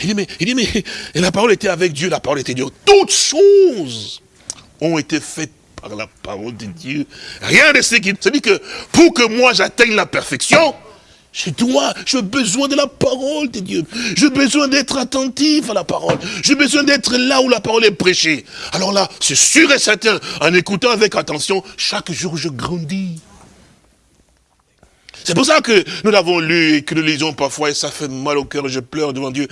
[SPEAKER 2] Il dit, mais, il dit, mais, et la parole était avec Dieu, la parole était Dieu. Toutes choses ont été faites par la parole de Dieu. Rien de ce qui... C'est-à-dire que pour que moi j'atteigne la perfection, chez toi, j'ai besoin de la parole de Dieu. J'ai besoin d'être attentif à la parole. J'ai besoin d'être là où la parole est prêchée. Alors là, c'est sûr et certain, en écoutant avec attention, chaque jour je grandis. C'est pour ça que nous l'avons lu et que nous lisons parfois et ça fait mal au cœur, je pleure devant Dieu.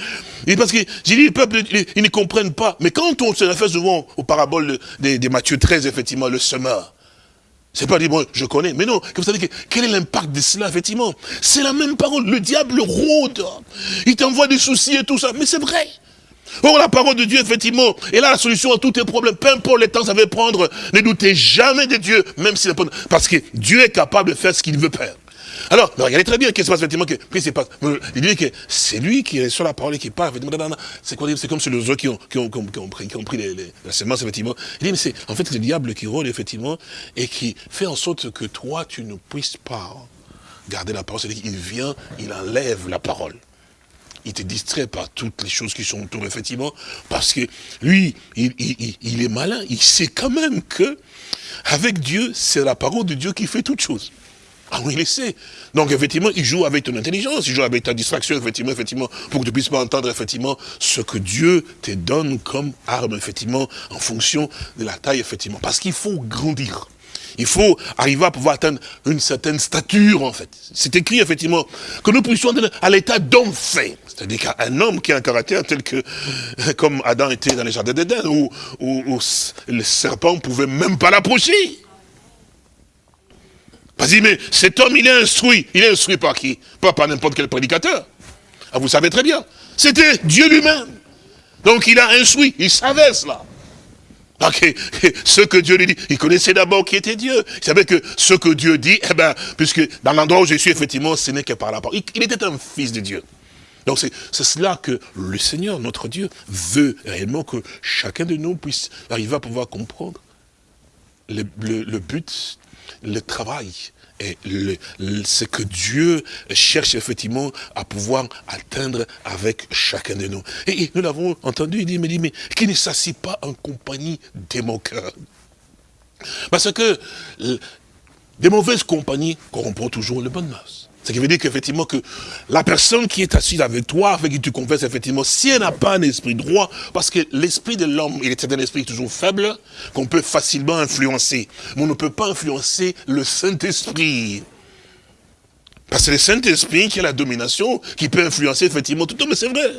[SPEAKER 2] Et parce que, j'ai dit, le peuple, ils, ne comprennent pas. Mais quand on se réfère souvent aux paraboles de, de Matthieu 13, effectivement, le semeur, c'est pas dire, bon, je connais. Mais non, vous savez, quel est l'impact de cela, effectivement? C'est la même parole. Le diable rôde. Il t'envoie des soucis et tout ça. Mais c'est vrai. Or, la parole de Dieu, effectivement, est là la solution à tous tes problèmes. Peu importe les temps ça va prendre, ne doutez jamais de Dieu, même si Parce que Dieu est capable de faire ce qu'il veut faire. Alors, regardez très bien qu'est-ce qui se passe effectivement. Que, pas, il dit que c'est lui qui est sur la parole et qui parle. C'est quoi C'est comme sur les autres qui ont, pris, qui ont pris les, la semence, effectivement. Il dit, mais c'est en fait le diable qui rôle, effectivement, et qui fait en sorte que toi, tu ne puisses pas garder la parole. C'est-à-dire qu'il vient, il enlève la parole il te distrait par toutes les choses qui sont autour, effectivement, parce que lui, il, est malin, il sait quand même que, avec Dieu, c'est la parole de Dieu qui fait toutes choses. Ah oui, il sait. Donc, effectivement, il joue avec ton intelligence, il joue avec ta distraction, effectivement, effectivement, pour que tu puisses pas entendre, effectivement, ce que Dieu te donne comme arme, effectivement, en fonction de la taille, effectivement. Parce qu'il faut grandir. Il faut arriver à pouvoir atteindre une certaine stature, en fait. C'est écrit, effectivement, que nous puissions atteindre à l'état d'homme fait. C'est-à-dire qu'un homme qui a un caractère tel que, comme Adam était dans les jardins d'Éden, où, où, où, le serpent pouvait même pas l'approcher. Vas-y, mais cet homme, il est instruit. Il est instruit par qui? Pas par n'importe quel prédicateur. Ah, vous savez très bien. C'était Dieu lui-même. Donc il a instruit, il savait cela. Ok, ce que Dieu lui dit, il connaissait d'abord qui était Dieu. Il savait que ce que Dieu dit, eh ben, puisque dans l'endroit où je suis, effectivement, ce n'est que par la parole. Il, était un fils de Dieu. Donc c'est cela que le Seigneur, notre Dieu, veut réellement que chacun de nous puisse arriver à pouvoir comprendre le but le travail et ce que Dieu cherche effectivement à pouvoir atteindre avec chacun de nous. Et, nous l'avons entendu, il dit, mais, mais qui ne s'assied pas en compagnie des moqueurs. Parce que des mauvaises compagnies corrompent toujours le bonnes mœurs. Ce qui veut dire qu'effectivement que la personne qui est assise avec toi, avec qui tu confesses effectivement, si elle n'a pas un esprit droit, parce que l'esprit de l'homme, il est un esprit toujours faible, qu'on peut facilement influencer. Mais on ne peut pas influencer le Saint-Esprit. Parce que le Saint-Esprit qui a la domination, qui peut influencer effectivement tout le mais c'est vrai.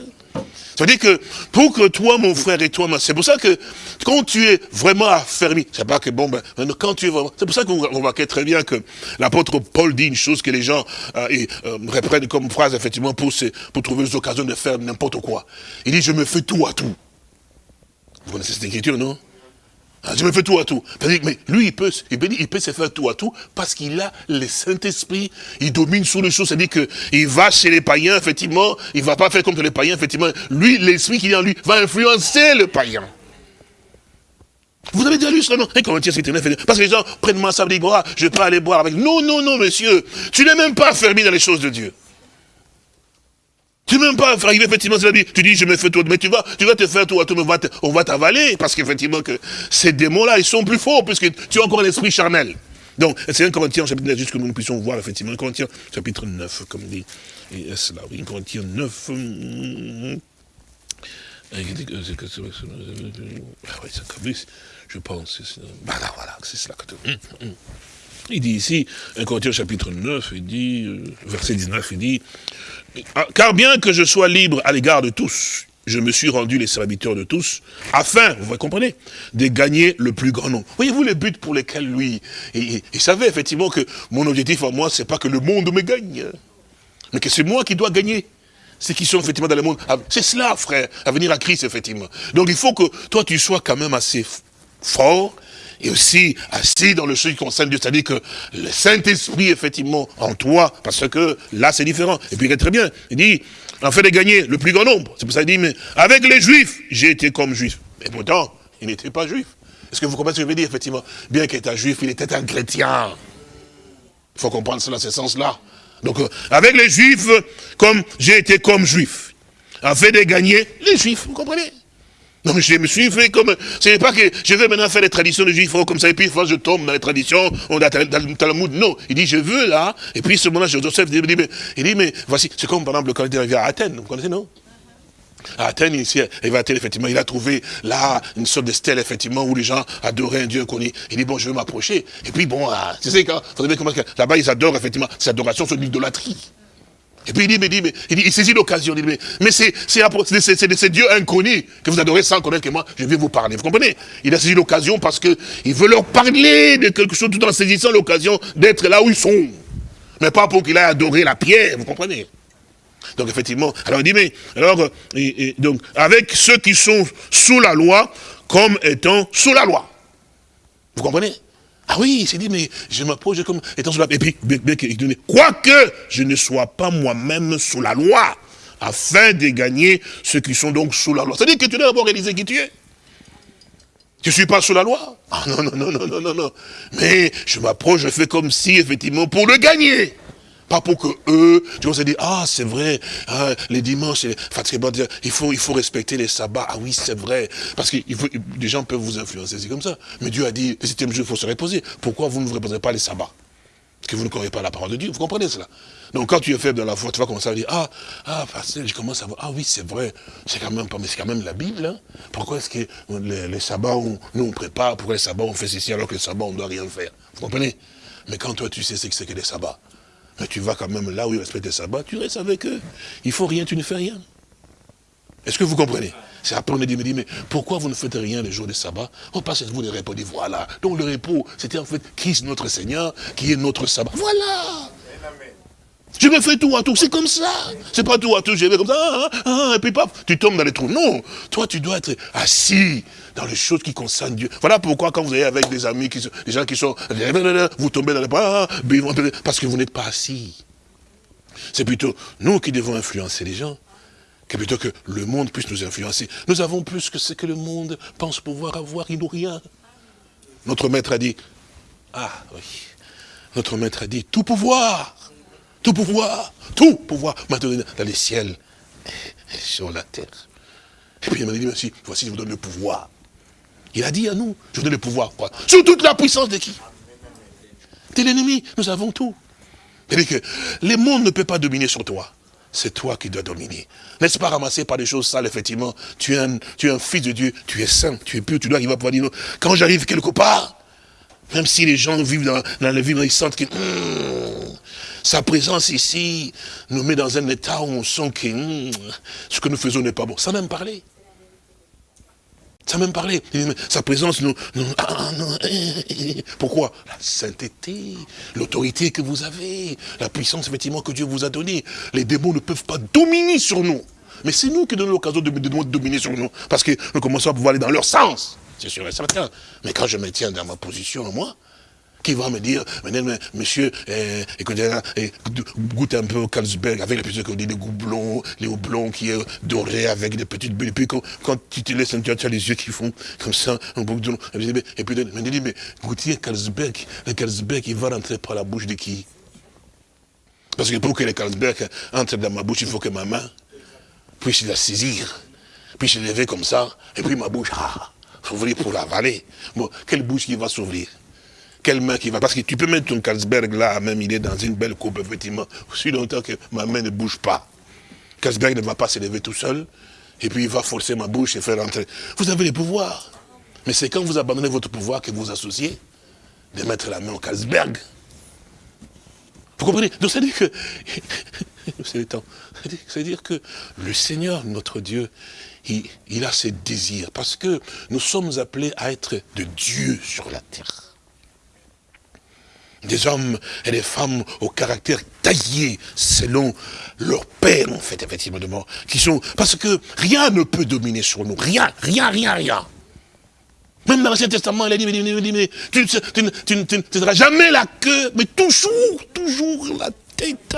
[SPEAKER 2] Ça veut dire que pour que toi, mon frère, et toi, c'est pour ça que quand tu es vraiment affermi, c'est pas que bon, ben, quand tu es vraiment, c'est pour ça qu'on remarque très bien que l'apôtre Paul dit une chose que les gens euh, euh, reprennent comme phrase, effectivement, pour, pour trouver des occasions de faire n'importe quoi. Il dit, je me fais tout à tout. Vous connaissez cette écriture, non? Je me fais tout à tout. Mais lui, il peut, se faire tout à tout parce qu'il a le Saint-Esprit. Il domine sur les choses. C'est-à-dire qu'il va chez les païens, effectivement. Il ne va pas faire comme les païens, effectivement. Lui, l'esprit qui est en lui, va influencer le païen. Vous avez déjà lu cela, non? Un Corinthiens, c'est Parce que les gens prennent moi ça, disent, boire, je peux aller boire avec. Non, non, non, monsieur. Tu n'es même pas fermé dans les choses de Dieu. Tu n'es même pas arrivé, effectivement, tu dis, je me fais tout, mais tu vas, tu vas te faire tout, tout on va t'avaler, parce qu'effectivement, que ces démons-là, ils sont plus forts, puisque tu as encore un esprit charnel. Donc, c'est un Corinthiens, chapitre 9, juste que nous puissions voir, effectivement, chapitre 9, comme dit, et là, oui, un Corinthiens 9, ah oui, c'est je pense. Voilà, voilà, c'est cela. Hum, hum. Il dit ici, un Corinthiens chapitre 9, il dit, euh, verset 19, il dit, ah, car bien que je sois libre à l'égard de tous, je me suis rendu les serviteurs de tous, afin, vous comprenez, de gagner le plus grand nombre. Voyez-vous les buts pour lesquels lui, il, savait effectivement que mon objectif à moi, c'est pas que le monde me gagne, mais que c'est moi qui dois gagner. Ceux qui sont effectivement dans le monde, ah, c'est cela, frère, à venir à Christ, effectivement. Donc il faut que toi, tu sois quand même assez fort, et aussi assis dans le chose qui concerne Dieu, c'est-à-dire que le Saint-Esprit, effectivement, en toi, parce que là, c'est différent. Et puis, très bien, il dit, en fait de gagner le plus grand nombre. C'est pour ça qu'il dit, mais avec les Juifs, j'ai été comme Juif. Mais pourtant, il n'était pas Juif. Est-ce que vous comprenez ce que je veux dire, effectivement? Bien qu'il était Juif, il était un chrétien. Il faut comprendre cela, ce sens-là. Donc, euh, avec les Juifs, comme j'ai été comme Juif. En fait de gagner les Juifs, vous comprenez? Non, je me suis fait comme... Ce n'est pas que je vais maintenant faire les traditions de juifs comme ça, et puis je tombe dans les traditions, on a dans le Talmud. Non, il dit, je veux là, et puis ce moment-là, Joseph, dit, mais, il dit, mais voici, c'est comme par exemple quand il arrivé à Athènes, vous connaissez, non? À Athènes, ici, il va Athènes, effectivement, il a trouvé là une sorte de stèle, effectivement, où les gens adoraient un Dieu connu. Il dit, bon, je veux m'approcher. Et puis, bon, ah, tu sais, quand, là-bas, ils adorent, effectivement, cette adoration, c'est l'idolâtrie. Et puis il dit, mais, dit, mais il, dit, il saisit l'occasion, il dit, mais, mais c'est de ces dieux inconnus que vous adorez sans connaître que moi, je vais vous parler. Vous comprenez? Il a saisi l'occasion parce qu'il veut leur parler de quelque chose tout en saisissant l'occasion d'être là où ils sont. Mais pas pour qu'il aille adorer la pierre, vous comprenez? Donc effectivement, alors il dit, mais, alors, donc, avec ceux qui sont sous la loi, comme étant sous la loi. Vous comprenez? Ah oui, il s'est dit, mais je m'approche comme étant sous la. Et puis, quoique je ne sois pas moi-même sous la loi, afin de gagner ceux qui sont donc sous la loi. C'est-à-dire que tu dois d'abord réaliser qui tu es. Tu ne suis pas sous la loi Ah non, non, non, non, non, non, non. Mais je m'approche, je fais comme si, effectivement, pour le gagner. Pas pour que eux, tu vois, se dire, ah, c'est vrai, hein, les dimanches, il faut, il faut respecter les sabbats. Ah oui, c'est vrai. Parce que des gens peuvent vous influencer, c'est comme ça. Mais Dieu a dit, jour, il faut se reposer. Pourquoi vous ne vous reposez pas les sabbats? Parce que vous ne connaissez pas la parole de Dieu, vous comprenez cela? Donc quand tu es faible dans la foi, tu vas commencer à dire, ah, ah, je commence à voir, ah oui, c'est vrai, c'est quand même pas, mais c'est quand même la Bible, hein. Pourquoi est-ce que les, sabbats, nous on prépare, pourquoi les sabbats on fait ceci alors que les sabbats on doit rien faire? Vous comprenez? Mais quand toi tu sais ce que c'est que les sabbats, mais tu vas quand même là où ils respectent les sabbats, tu restes avec eux. Il faut rien, tu ne fais rien. Est-ce que vous comprenez? C'est après on a dit, mais pourquoi vous ne faites rien les jours de sabbat Oh, parce que vous ne répondez, voilà. Donc le repos, c'était en fait Christ notre Seigneur, qui est notre sabbat. Voilà je me fais tout à tout, c'est comme ça. C'est pas tout à tout, je vais comme ça, ah, ah, et puis paf, tu tombes dans les trous. Non, toi tu dois être assis dans les choses qui concernent Dieu. Voilà pourquoi quand vous allez avec des amis, qui des gens qui sont, vous tombez dans les bras, parce que vous n'êtes pas assis. C'est plutôt nous qui devons influencer les gens, que plutôt que le monde puisse nous influencer. Nous avons plus que ce que le monde pense pouvoir avoir, ils n'ont rien. Notre maître a dit, ah oui, notre maître a dit, tout pouvoir tout pouvoir, tout pouvoir maintenant dans les ciels et sur la terre. Et puis il m'a dit, merci, voici, je vous donne le pouvoir. Il a dit à nous, je vous donne le pouvoir, quoi. Sur toute la puissance de qui? De l'ennemi, nous avons tout. C'est-à-dire que le monde ne peut pas dominer sur toi. C'est toi qui dois dominer. N'est-ce pas ramasser par des choses sales, effectivement? Tu es, un, tu es un fils de Dieu, tu es saint, tu es pur, tu dois arriver à pouvoir dire, non. quand j'arrive quelque part, même si les gens vivent dans, dans la vie, ils sentent que hmm, sa présence ici nous met dans un état où on sent que hmm, ce que nous faisons n'est pas bon. Ça même parler. Ça même parler. Sa présence nous... Ah, ah, eh, eh, eh. pourquoi? La sainteté, l'autorité que vous avez, la puissance effectivement que Dieu vous a donnée. Les démons ne peuvent pas dominer sur nous. Mais c'est nous qui donnons l'occasion de, de, dominer sur nous. Parce que nous commençons à pouvoir aller dans leur sens. C'est sûr et certain. Mais quand je me tiens dans ma position, moi, qui va me dire, monsieur, écoutez, eh, goûte un peu au Carlsberg avec les petits dit, les goublons, les houblons qui est doré avec des petites bulles. Et puis quand, tu te laisses, tu as les yeux qui font comme ça, un bouc de Et puis il dit, mais goûtez Carlsberg, le Carlsberg, il va rentrer par la bouche de qui? Parce que pour que le Carlsberg entre dans ma bouche, il faut que ma main puisse la saisir, puisse lever comme ça, et puis ma bouche, ah, s'ouvrir pour l'avaler. Bon, quelle bouche qui va s'ouvrir? Quelle main qui va Parce que tu peux mettre ton Carlsberg là, même il est dans une belle coupe, effectivement, aussi longtemps que ma main ne bouge pas. Carlsberg ne va pas se lever tout seul, et puis il va forcer ma bouche et faire rentrer. Vous avez le pouvoir. Mais c'est quand vous abandonnez votre pouvoir que vous associez de mettre la main au Carlsberg. Vous comprenez? Donc ça veut dire que... c'est le temps. C'est-à-dire que le Seigneur, notre Dieu, il, il a ses désirs. Parce que nous sommes appelés à être de Dieu sur la terre des hommes et des femmes au caractère taillé selon leur père, en fait, effectivement, qui sont, parce que rien ne peut dominer sur nous, rien, rien, rien, rien. Même dans l'Ancien Testament, il a dit, mais, tu ne seras jamais la queue, mais toujours, toujours la tête.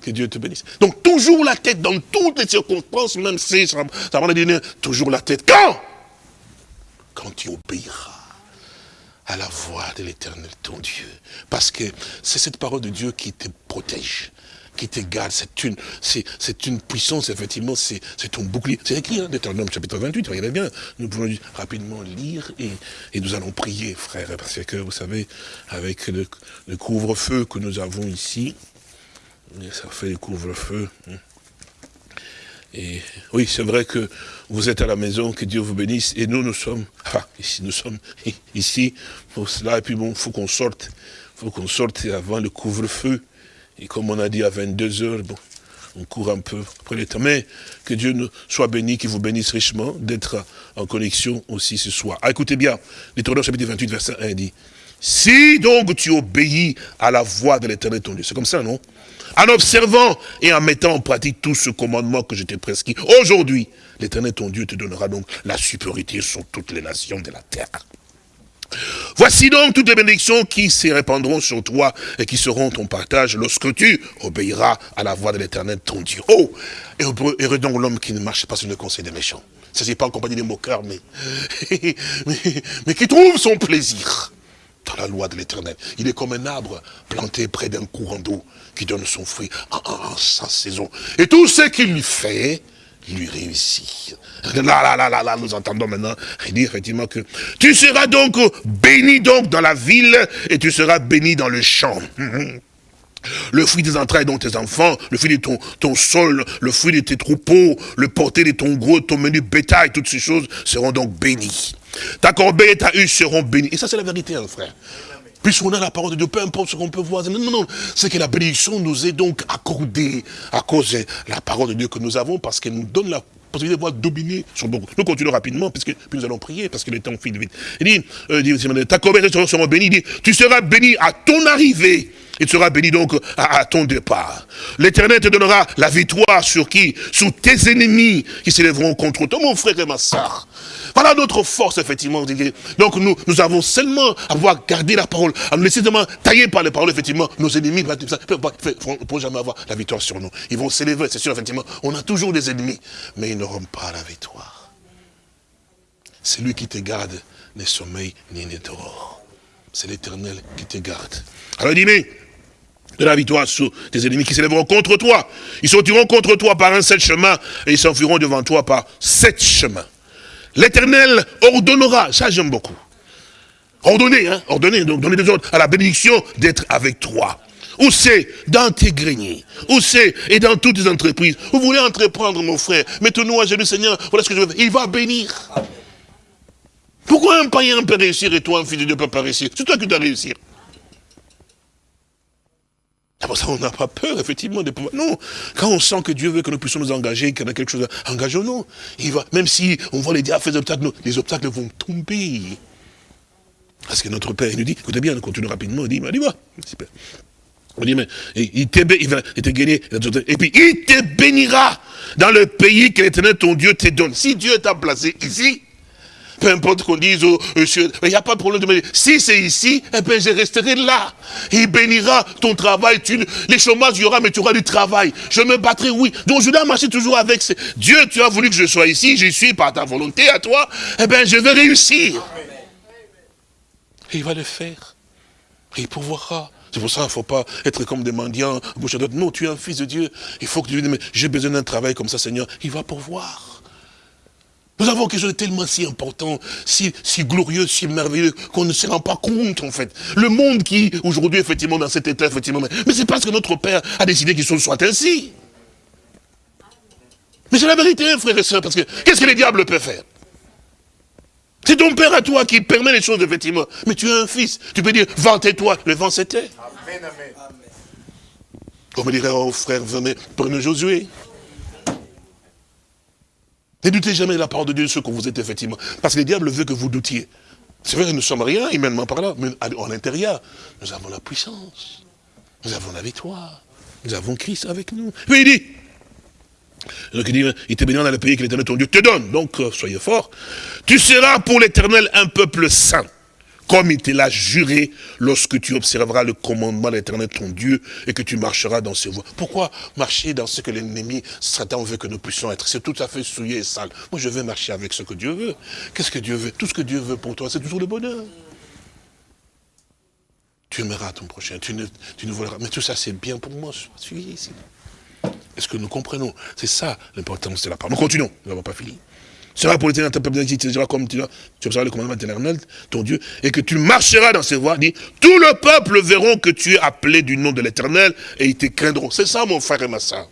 [SPEAKER 2] Que Dieu te bénisse. Donc toujours la tête, dans toutes les circonstances, même si ça va dire toujours la tête. Quand? Quand tu obéiras à la voix de l'éternel, ton Dieu. Parce que c'est cette parole de Dieu qui te protège, qui te garde. C'est une, puissance, effectivement, c'est, ton bouclier. C'est écrit, hein, Deutéronome chapitre 28, regardez bien. Nous pouvons rapidement lire et, et, nous allons prier, frère, parce que, vous savez, avec le, couvre-feu que nous avons ici, ça fait le couvre-feu. Hein. Et oui, c'est vrai que vous êtes à la maison, que Dieu vous bénisse, et nous, nous sommes, enfin, ici, nous sommes ici, pour cela, et puis bon, faut qu'on sorte, faut qu'on sorte avant le couvre-feu, et comme on a dit à 22 heures, on court un peu après le temps, mais que Dieu soit béni, qu'il vous bénisse richement, d'être en connexion aussi ce soir. Ah, écoutez bien, l'Éternel chapitre 28, verset 1 dit, si donc tu obéis à la voix de l'éternel ton Dieu, c'est comme ça, non? En observant et en mettant en pratique tout ce commandement que je t'ai prescrit. Aujourd'hui, l'éternel ton Dieu te donnera donc la supériorité sur toutes les nations de la terre. Voici donc toutes les bénédictions qui se répandront sur toi et qui seront ton partage lorsque tu obéiras à la voix de l'éternel ton Dieu. Oh, et heureux donc l'homme qui ne marche pas sur le conseil des méchants. Ce n'est pas en compagnie des moqueurs, mais qui trouve son plaisir dans la loi de l'éternel. Il est comme un arbre planté près d'un courant d'eau qui donne son fruit en, sa saison. Et tout ce qu'il fait, lui réussit. Là, là, là, là, là, nous entendons maintenant dit effectivement que tu seras donc béni donc dans la ville et tu seras béni dans le champ. Le fruit des entrailles dont tes enfants, le fruit de ton, ton sol, le fruit de tes troupeaux, le porté de ton gros, ton menu bétail, toutes ces choses seront donc bénies. Ta corbeille et ta huche seront bénies. Et ça, c'est la vérité, hein, frère. Puisqu'on a la parole de Dieu, peu importe ce qu'on peut voir. Non, non, non. C'est que la bénédiction nous est donc accordée à cause de la parole de Dieu que nous avons, parce qu'elle nous donne la possibilité de pouvoir dominer sur nous. Nous continuons rapidement, puisque puis nous allons prier, parce que le temps file vite. Il dit, euh, ta corbeille et seront bénies. Il dit, tu seras béni à ton arrivée tu seras béni donc à, ton départ. L'éternel te donnera la victoire sur qui? Sur tes ennemis qui s'élèveront contre toi, mon frère et ma soeur. Voilà notre force, effectivement. Donc nous, nous avons seulement à pouvoir garder la parole, à nous laisser seulement tailler par les paroles, effectivement, nos ennemis ne pourront jamais avoir la victoire sur nous. Ils vont s'élever, c'est sûr, effectivement. On a toujours des ennemis, mais ils n'auront pas la victoire. C'est lui qui te garde, ni sommeil, ni ni C'est l'éternel qui te garde. Alors il dit, mais de la victoire sur tes ennemis qui s'élèveront contre toi. Ils sortiront contre toi par un seul chemin et ils s'enfuiront devant toi par sept chemins. L'éternel ordonnera, ça j'aime beaucoup. Ordonner, hein, ordonner, donc donner des ordres à la bénédiction d'être avec toi. Où c'est Dans tes greniers. Où c'est Et dans toutes tes entreprises. Vous voulez entreprendre, mon frère Mettez-nous à genoux, Seigneur. Voilà ce que je veux faire. Il va bénir. Pourquoi un païen peut réussir et toi, un fils de Dieu, peut pas réussir? C'est toi qui dois réussir. C'est pour ça qu'on n'a pas peur, effectivement, de pouvoir. Non, quand on sent que Dieu veut que nous puissions nous engager, qu'il y a quelque chose, engageons-nous. Il va, même si on voit les diables faire des obstacles, les obstacles vont tomber. Parce que notre Père, il nous dit, écoutez bien, nous continuons rapidement, il dit, il dit, moi, on dit, mais il te, il va et puis il te bénira dans le pays que l'éternel ton Dieu te donne. Si Dieu t'a placé ici, peu importe qu'on dise, oh, il n'y a pas de problème de me Si c'est ici, eh bien, je resterai là. Il bénira ton travail. Tu, les chômages, il y aura, mais tu auras du travail. Je me battrai, oui. Donc, je dois marcher toujours avec. Dieu, tu as voulu que je sois ici, j'y suis par ta volonté à toi. Eh bien, je vais réussir. Il va le faire. Il pourvoira. C'est pour ça qu'il ne faut pas être comme des mendiants, bouche à Non, tu es un fils de Dieu. Il faut que tu dises, mais j'ai besoin d'un travail comme ça, Seigneur. Il va pourvoir. Nous avons quelque chose de tellement si important, si, si glorieux, si merveilleux, qu'on ne se rend pas compte, en fait. Le monde qui, aujourd'hui, effectivement, dans cet état, effectivement, mais, c'est parce que notre Père a décidé qu'il soit ainsi. Mais c'est la vérité, frères et sœurs, parce que qu'est-ce que les diables peuvent faire? C'est ton père à toi qui permet les choses, effectivement. Mais tu as un fils. Tu peux dire, vantez-toi. Le vent c'était. Amen, amen. Comme dirait, oh frère, venez, prenez Josué. Ne doutez jamais de la parole de Dieu, ce que vous êtes, effectivement. Parce que le diable veut que vous doutiez. C'est vrai, nous ne sommes rien, humainement par là, mais en l'intérieur, nous avons la puissance. Nous avons la victoire. Nous avons Christ avec nous. Oui, il dit, donc il dit, il bénira dans le pays que l'éternel ton Dieu te donne. Donc, euh, soyez forts. Tu seras pour l'éternel un peuple saint, comme il te l'a juré lorsque tu observeras le commandement de l'éternel ton Dieu et que tu marcheras dans ses voies. Pourquoi marcher dans ce que l'ennemi, Satan veut que nous puissions être? C'est tout à fait souillé et sale. Moi, je veux marcher avec ce que Dieu veut. Qu'est-ce que Dieu veut? Tout ce que Dieu veut pour toi, c'est toujours le bonheur. Tu aimeras ton prochain, tu ne, tu ne. Mais tout ça, c'est bien pour moi. Ici. Est-ce que nous comprenons? C'est ça l'importance de la parole. Nous continuons, nous n'avons pas fini. Sera pour l'éternel ta peuple te dira comme tu, tu observeras le commandement éternel, ton Dieu, et que tu marcheras dans ses voies, dit, tout le peuple verront que tu es appelé du nom de l'éternel, et ils te craindront. C'est ça, mon frère et ma soeur.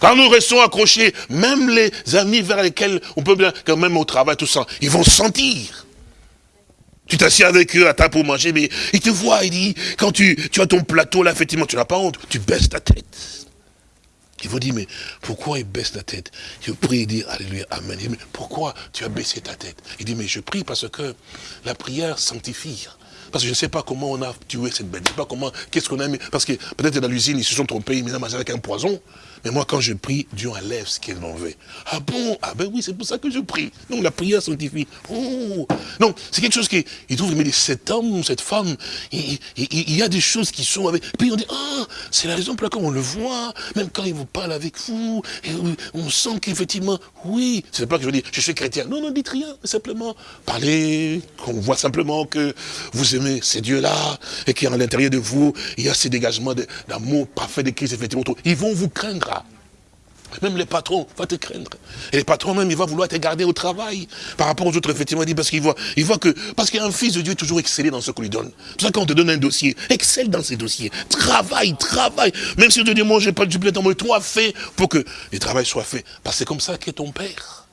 [SPEAKER 2] Quand nous restons accrochés, même les amis vers lesquels on peut bien, quand même au travail, tout ça, ils vont sentir. Tu t'assieds avec eux à table pour manger, mais ils te voient, ils disent, quand tu, tu as ton plateau là, effectivement, tu n'as pas honte, tu baisses ta tête. Il vous dit, mais pourquoi il baisse la tête? Je prie, il dit, Alléluia, Amen. Il dit, mais pourquoi tu as baissé ta tête? Il dit, mais je prie parce que la prière sanctifie. Parce que je ne sais pas comment on a tué cette bête. Je ne sais pas comment, qu'est-ce qu'on a mis? Parce que peut-être dans l'usine, ils se sont trompés, ils m'ont avec un poison. Mais moi, quand je prie, Dieu enlève ce qu'il m'en veut. Ah bon? Ah ben oui, c'est pour ça que je prie. Donc la prière sanctifie. Oh Non, c'est quelque chose qui, il trouve, mais cet homme, cette femme, il, y a des choses qui sont avec. Puis on dit, ah, c'est la raison pour laquelle on le voit, même quand il vous parle avec vous, on sent qu'effectivement, oui, c'est pas que je dire, je suis chrétien. Non, non, dites rien, simplement parlez, qu'on voit simplement que vous aimez ces dieux-là, et qu'à l'intérieur de vous, il y a ces dégagements d'amour parfait de Christ, effectivement. Ils vont vous craindre même les patrons vont te craindre. Et les patrons même, il va vouloir te garder au travail. Par rapport aux autres, effectivement, dit, parce qu'il voit, que, parce qu'un fils de Dieu est toujours excellé dans ce qu'on lui donne. C'est ça quand on te donne un dossier, excelle dans ces dossiers. Travaille, travaille. Même si on te dit, moi, j'ai pas du temps, mais toi, fais pour que le travail soit fait. Parce que c'est comme ça qu'est ton père.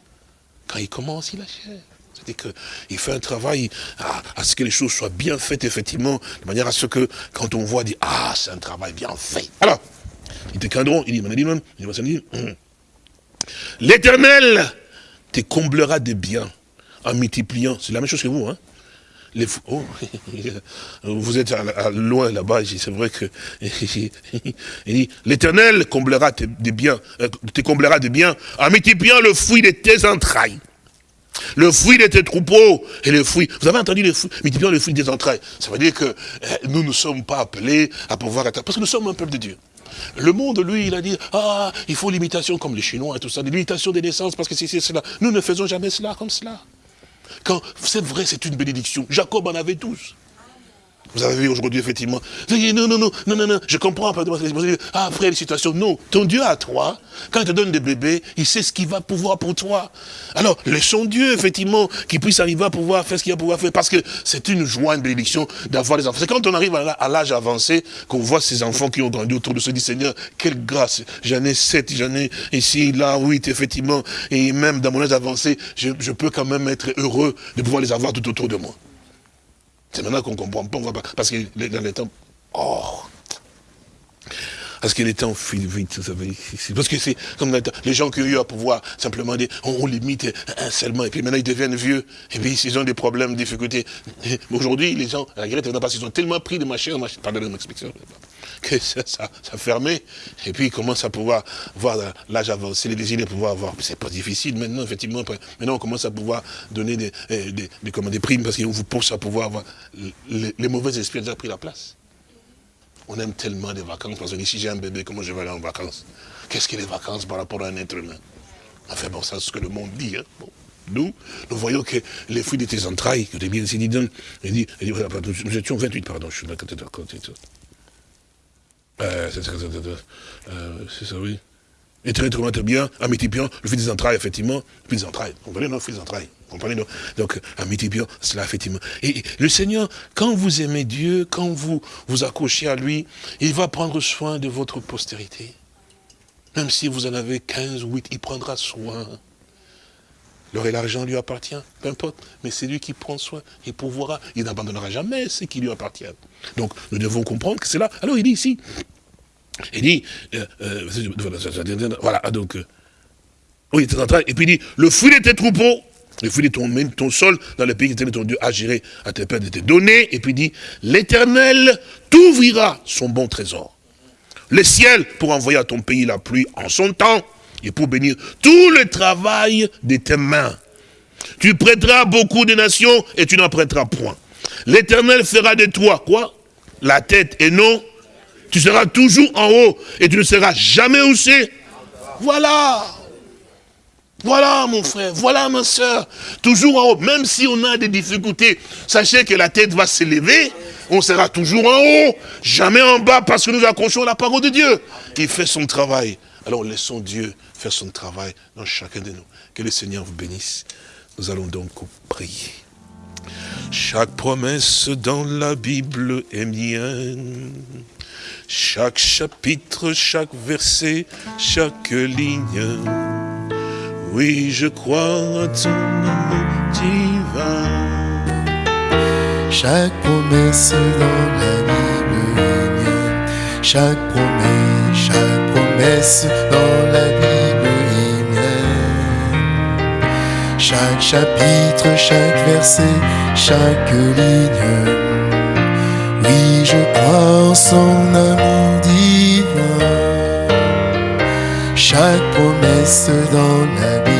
[SPEAKER 2] Quand il commence, il achève. C'est-à-dire qu'il fait un travail à, à, ce que les choses soient bien faites, effectivement, de manière à ce que, quand on voit, dit, ah, c'est un travail bien fait. Alors, ils te craindront. Il dit, hum. l'éternel te comblera de biens en multipliant. C'est la même chose que vous, hein. Les, oh, vous êtes loin là-bas, c'est vrai que l'éternel comblera des biens, euh, te comblera de biens en multipliant le fruit de tes entrailles. Le fruit de tes troupeaux et le fruit. Vous avez entendu le fruit, multipliant le fruit des entrailles. Ça veut dire que eh, nous ne sommes pas appelés à pouvoir être, parce que nous sommes un peuple de Dieu. Le monde, lui, il a dit, ah, il faut l'imitation comme les Chinois et tout ça, l'imitation des naissances, parce que c'est cela. Nous ne faisons jamais cela comme cela. Quand c'est vrai, c'est une bénédiction. Jacob en avait tous. Vous avez vu aujourd'hui, effectivement. Non, non, non, non, non, non, je comprends. Ah, après les situations. Non, ton Dieu à toi, quand il te donne des bébés, il sait ce qu'il va pouvoir pour toi. Alors, laissons Dieu, effectivement, qu'il puisse arriver à pouvoir faire ce qu'il va pouvoir faire. Parce que c'est une joie, une bénédiction d'avoir des enfants. C'est quand on arrive à l'âge avancé qu'on voit ces enfants qui ont grandi autour de se dit, Seigneur, quelle grâce. J'en ai sept, j'en ai ici, là, huit, effectivement. Et même dans mon âge avancé, je peux quand même être heureux de pouvoir les avoir tout autour de moi. C'est maintenant qu'on comprend pas, on voit pas. Parce que dans les temps, oh, parce que les temps filent vite, vous savez. Parce que c'est comme les gens qui ont eu à pouvoir simplement dire, on, limite un seulement, et puis maintenant ils deviennent vieux, et puis ils ont des problèmes, des difficultés. Aujourd'hui, les gens, la parce qu'ils ont tellement pris de machin, pardon de m'explication, que ça, ça, fermait. Et puis il commence à pouvoir voir l'âge avancé, les désirs de pouvoir avoir. C'est pas difficile maintenant, effectivement. Maintenant, on commence à pouvoir donner des, eh, des, des, des primes parce qu'on vous pousse à pouvoir avoir. Les, mauvais esprits ont déjà pris la place. On aime tellement les vacances parce dit si j'ai un bébé, comment je vais aller en vacances? Qu'est-ce que les vacances par rapport à un être humain? Enfin bon, c'est ce que le monde dit. Hein. Nous, nous voyons que les fruits de tes entrailles, que tu bien dit, il dit, il dit, nous étions 28, pardon, je suis d'accord. Euh, c'est ça, oui. Et très, très, très bien, Amitipion, le fruit des entrailles, effectivement, le fruit des entrailles. Vous comprenez, non, le fruit des entrailles. Donc, Amitipion, cela, effectivement. Et le Seigneur, quand vous aimez Dieu, quand vous vous accrochez à lui, il va prendre soin de votre postérité. Même si vous en avez 15 ou 8, il prendra soin. L'or et l'argent lui appartient, peu importe, mais c'est lui qui prend soin, il pourvoira, il n'abandonnera jamais ce qui lui appartient. Donc nous devons comprendre que c'est là. Alors il dit ici, il dit, euh, euh, voilà, donc, euh, oui, et puis il dit, le fruit de tes troupeaux, le fruit de ton, ton sol dans le pays que ton Dieu a géré à tes pères de te donner, et puis il dit, l'éternel t'ouvrira son bon trésor. Le ciel pour envoyer à ton pays la pluie en son temps, et pour bénir tout le travail de tes mains. Tu prêteras beaucoup de nations et tu n'en prêteras point. L'Éternel fera de toi, quoi? La tête et non. Tu seras toujours en haut et tu ne seras jamais haussé. Voilà. Voilà mon frère, voilà ma soeur, toujours en haut, même si on a des difficultés, sachez que la tête va s'élever, on sera toujours en haut, jamais en bas, parce que nous accrochons la parole de Dieu. Il fait son travail. Alors laissons Dieu faire son travail dans chacun de nous. Que le Seigneur vous bénisse. Nous allons donc prier. Chaque promesse dans la Bible est mienne. Chaque chapitre, chaque verset, chaque ligne. Oui, je crois à ton amour divin.
[SPEAKER 1] Chaque promesse dans la Bible est mienne. Chaque promesse, dans la Bible chaque chapitre, chaque verset, chaque ligne. Oui, je crois en son amour divin. Chaque promesse dans la vie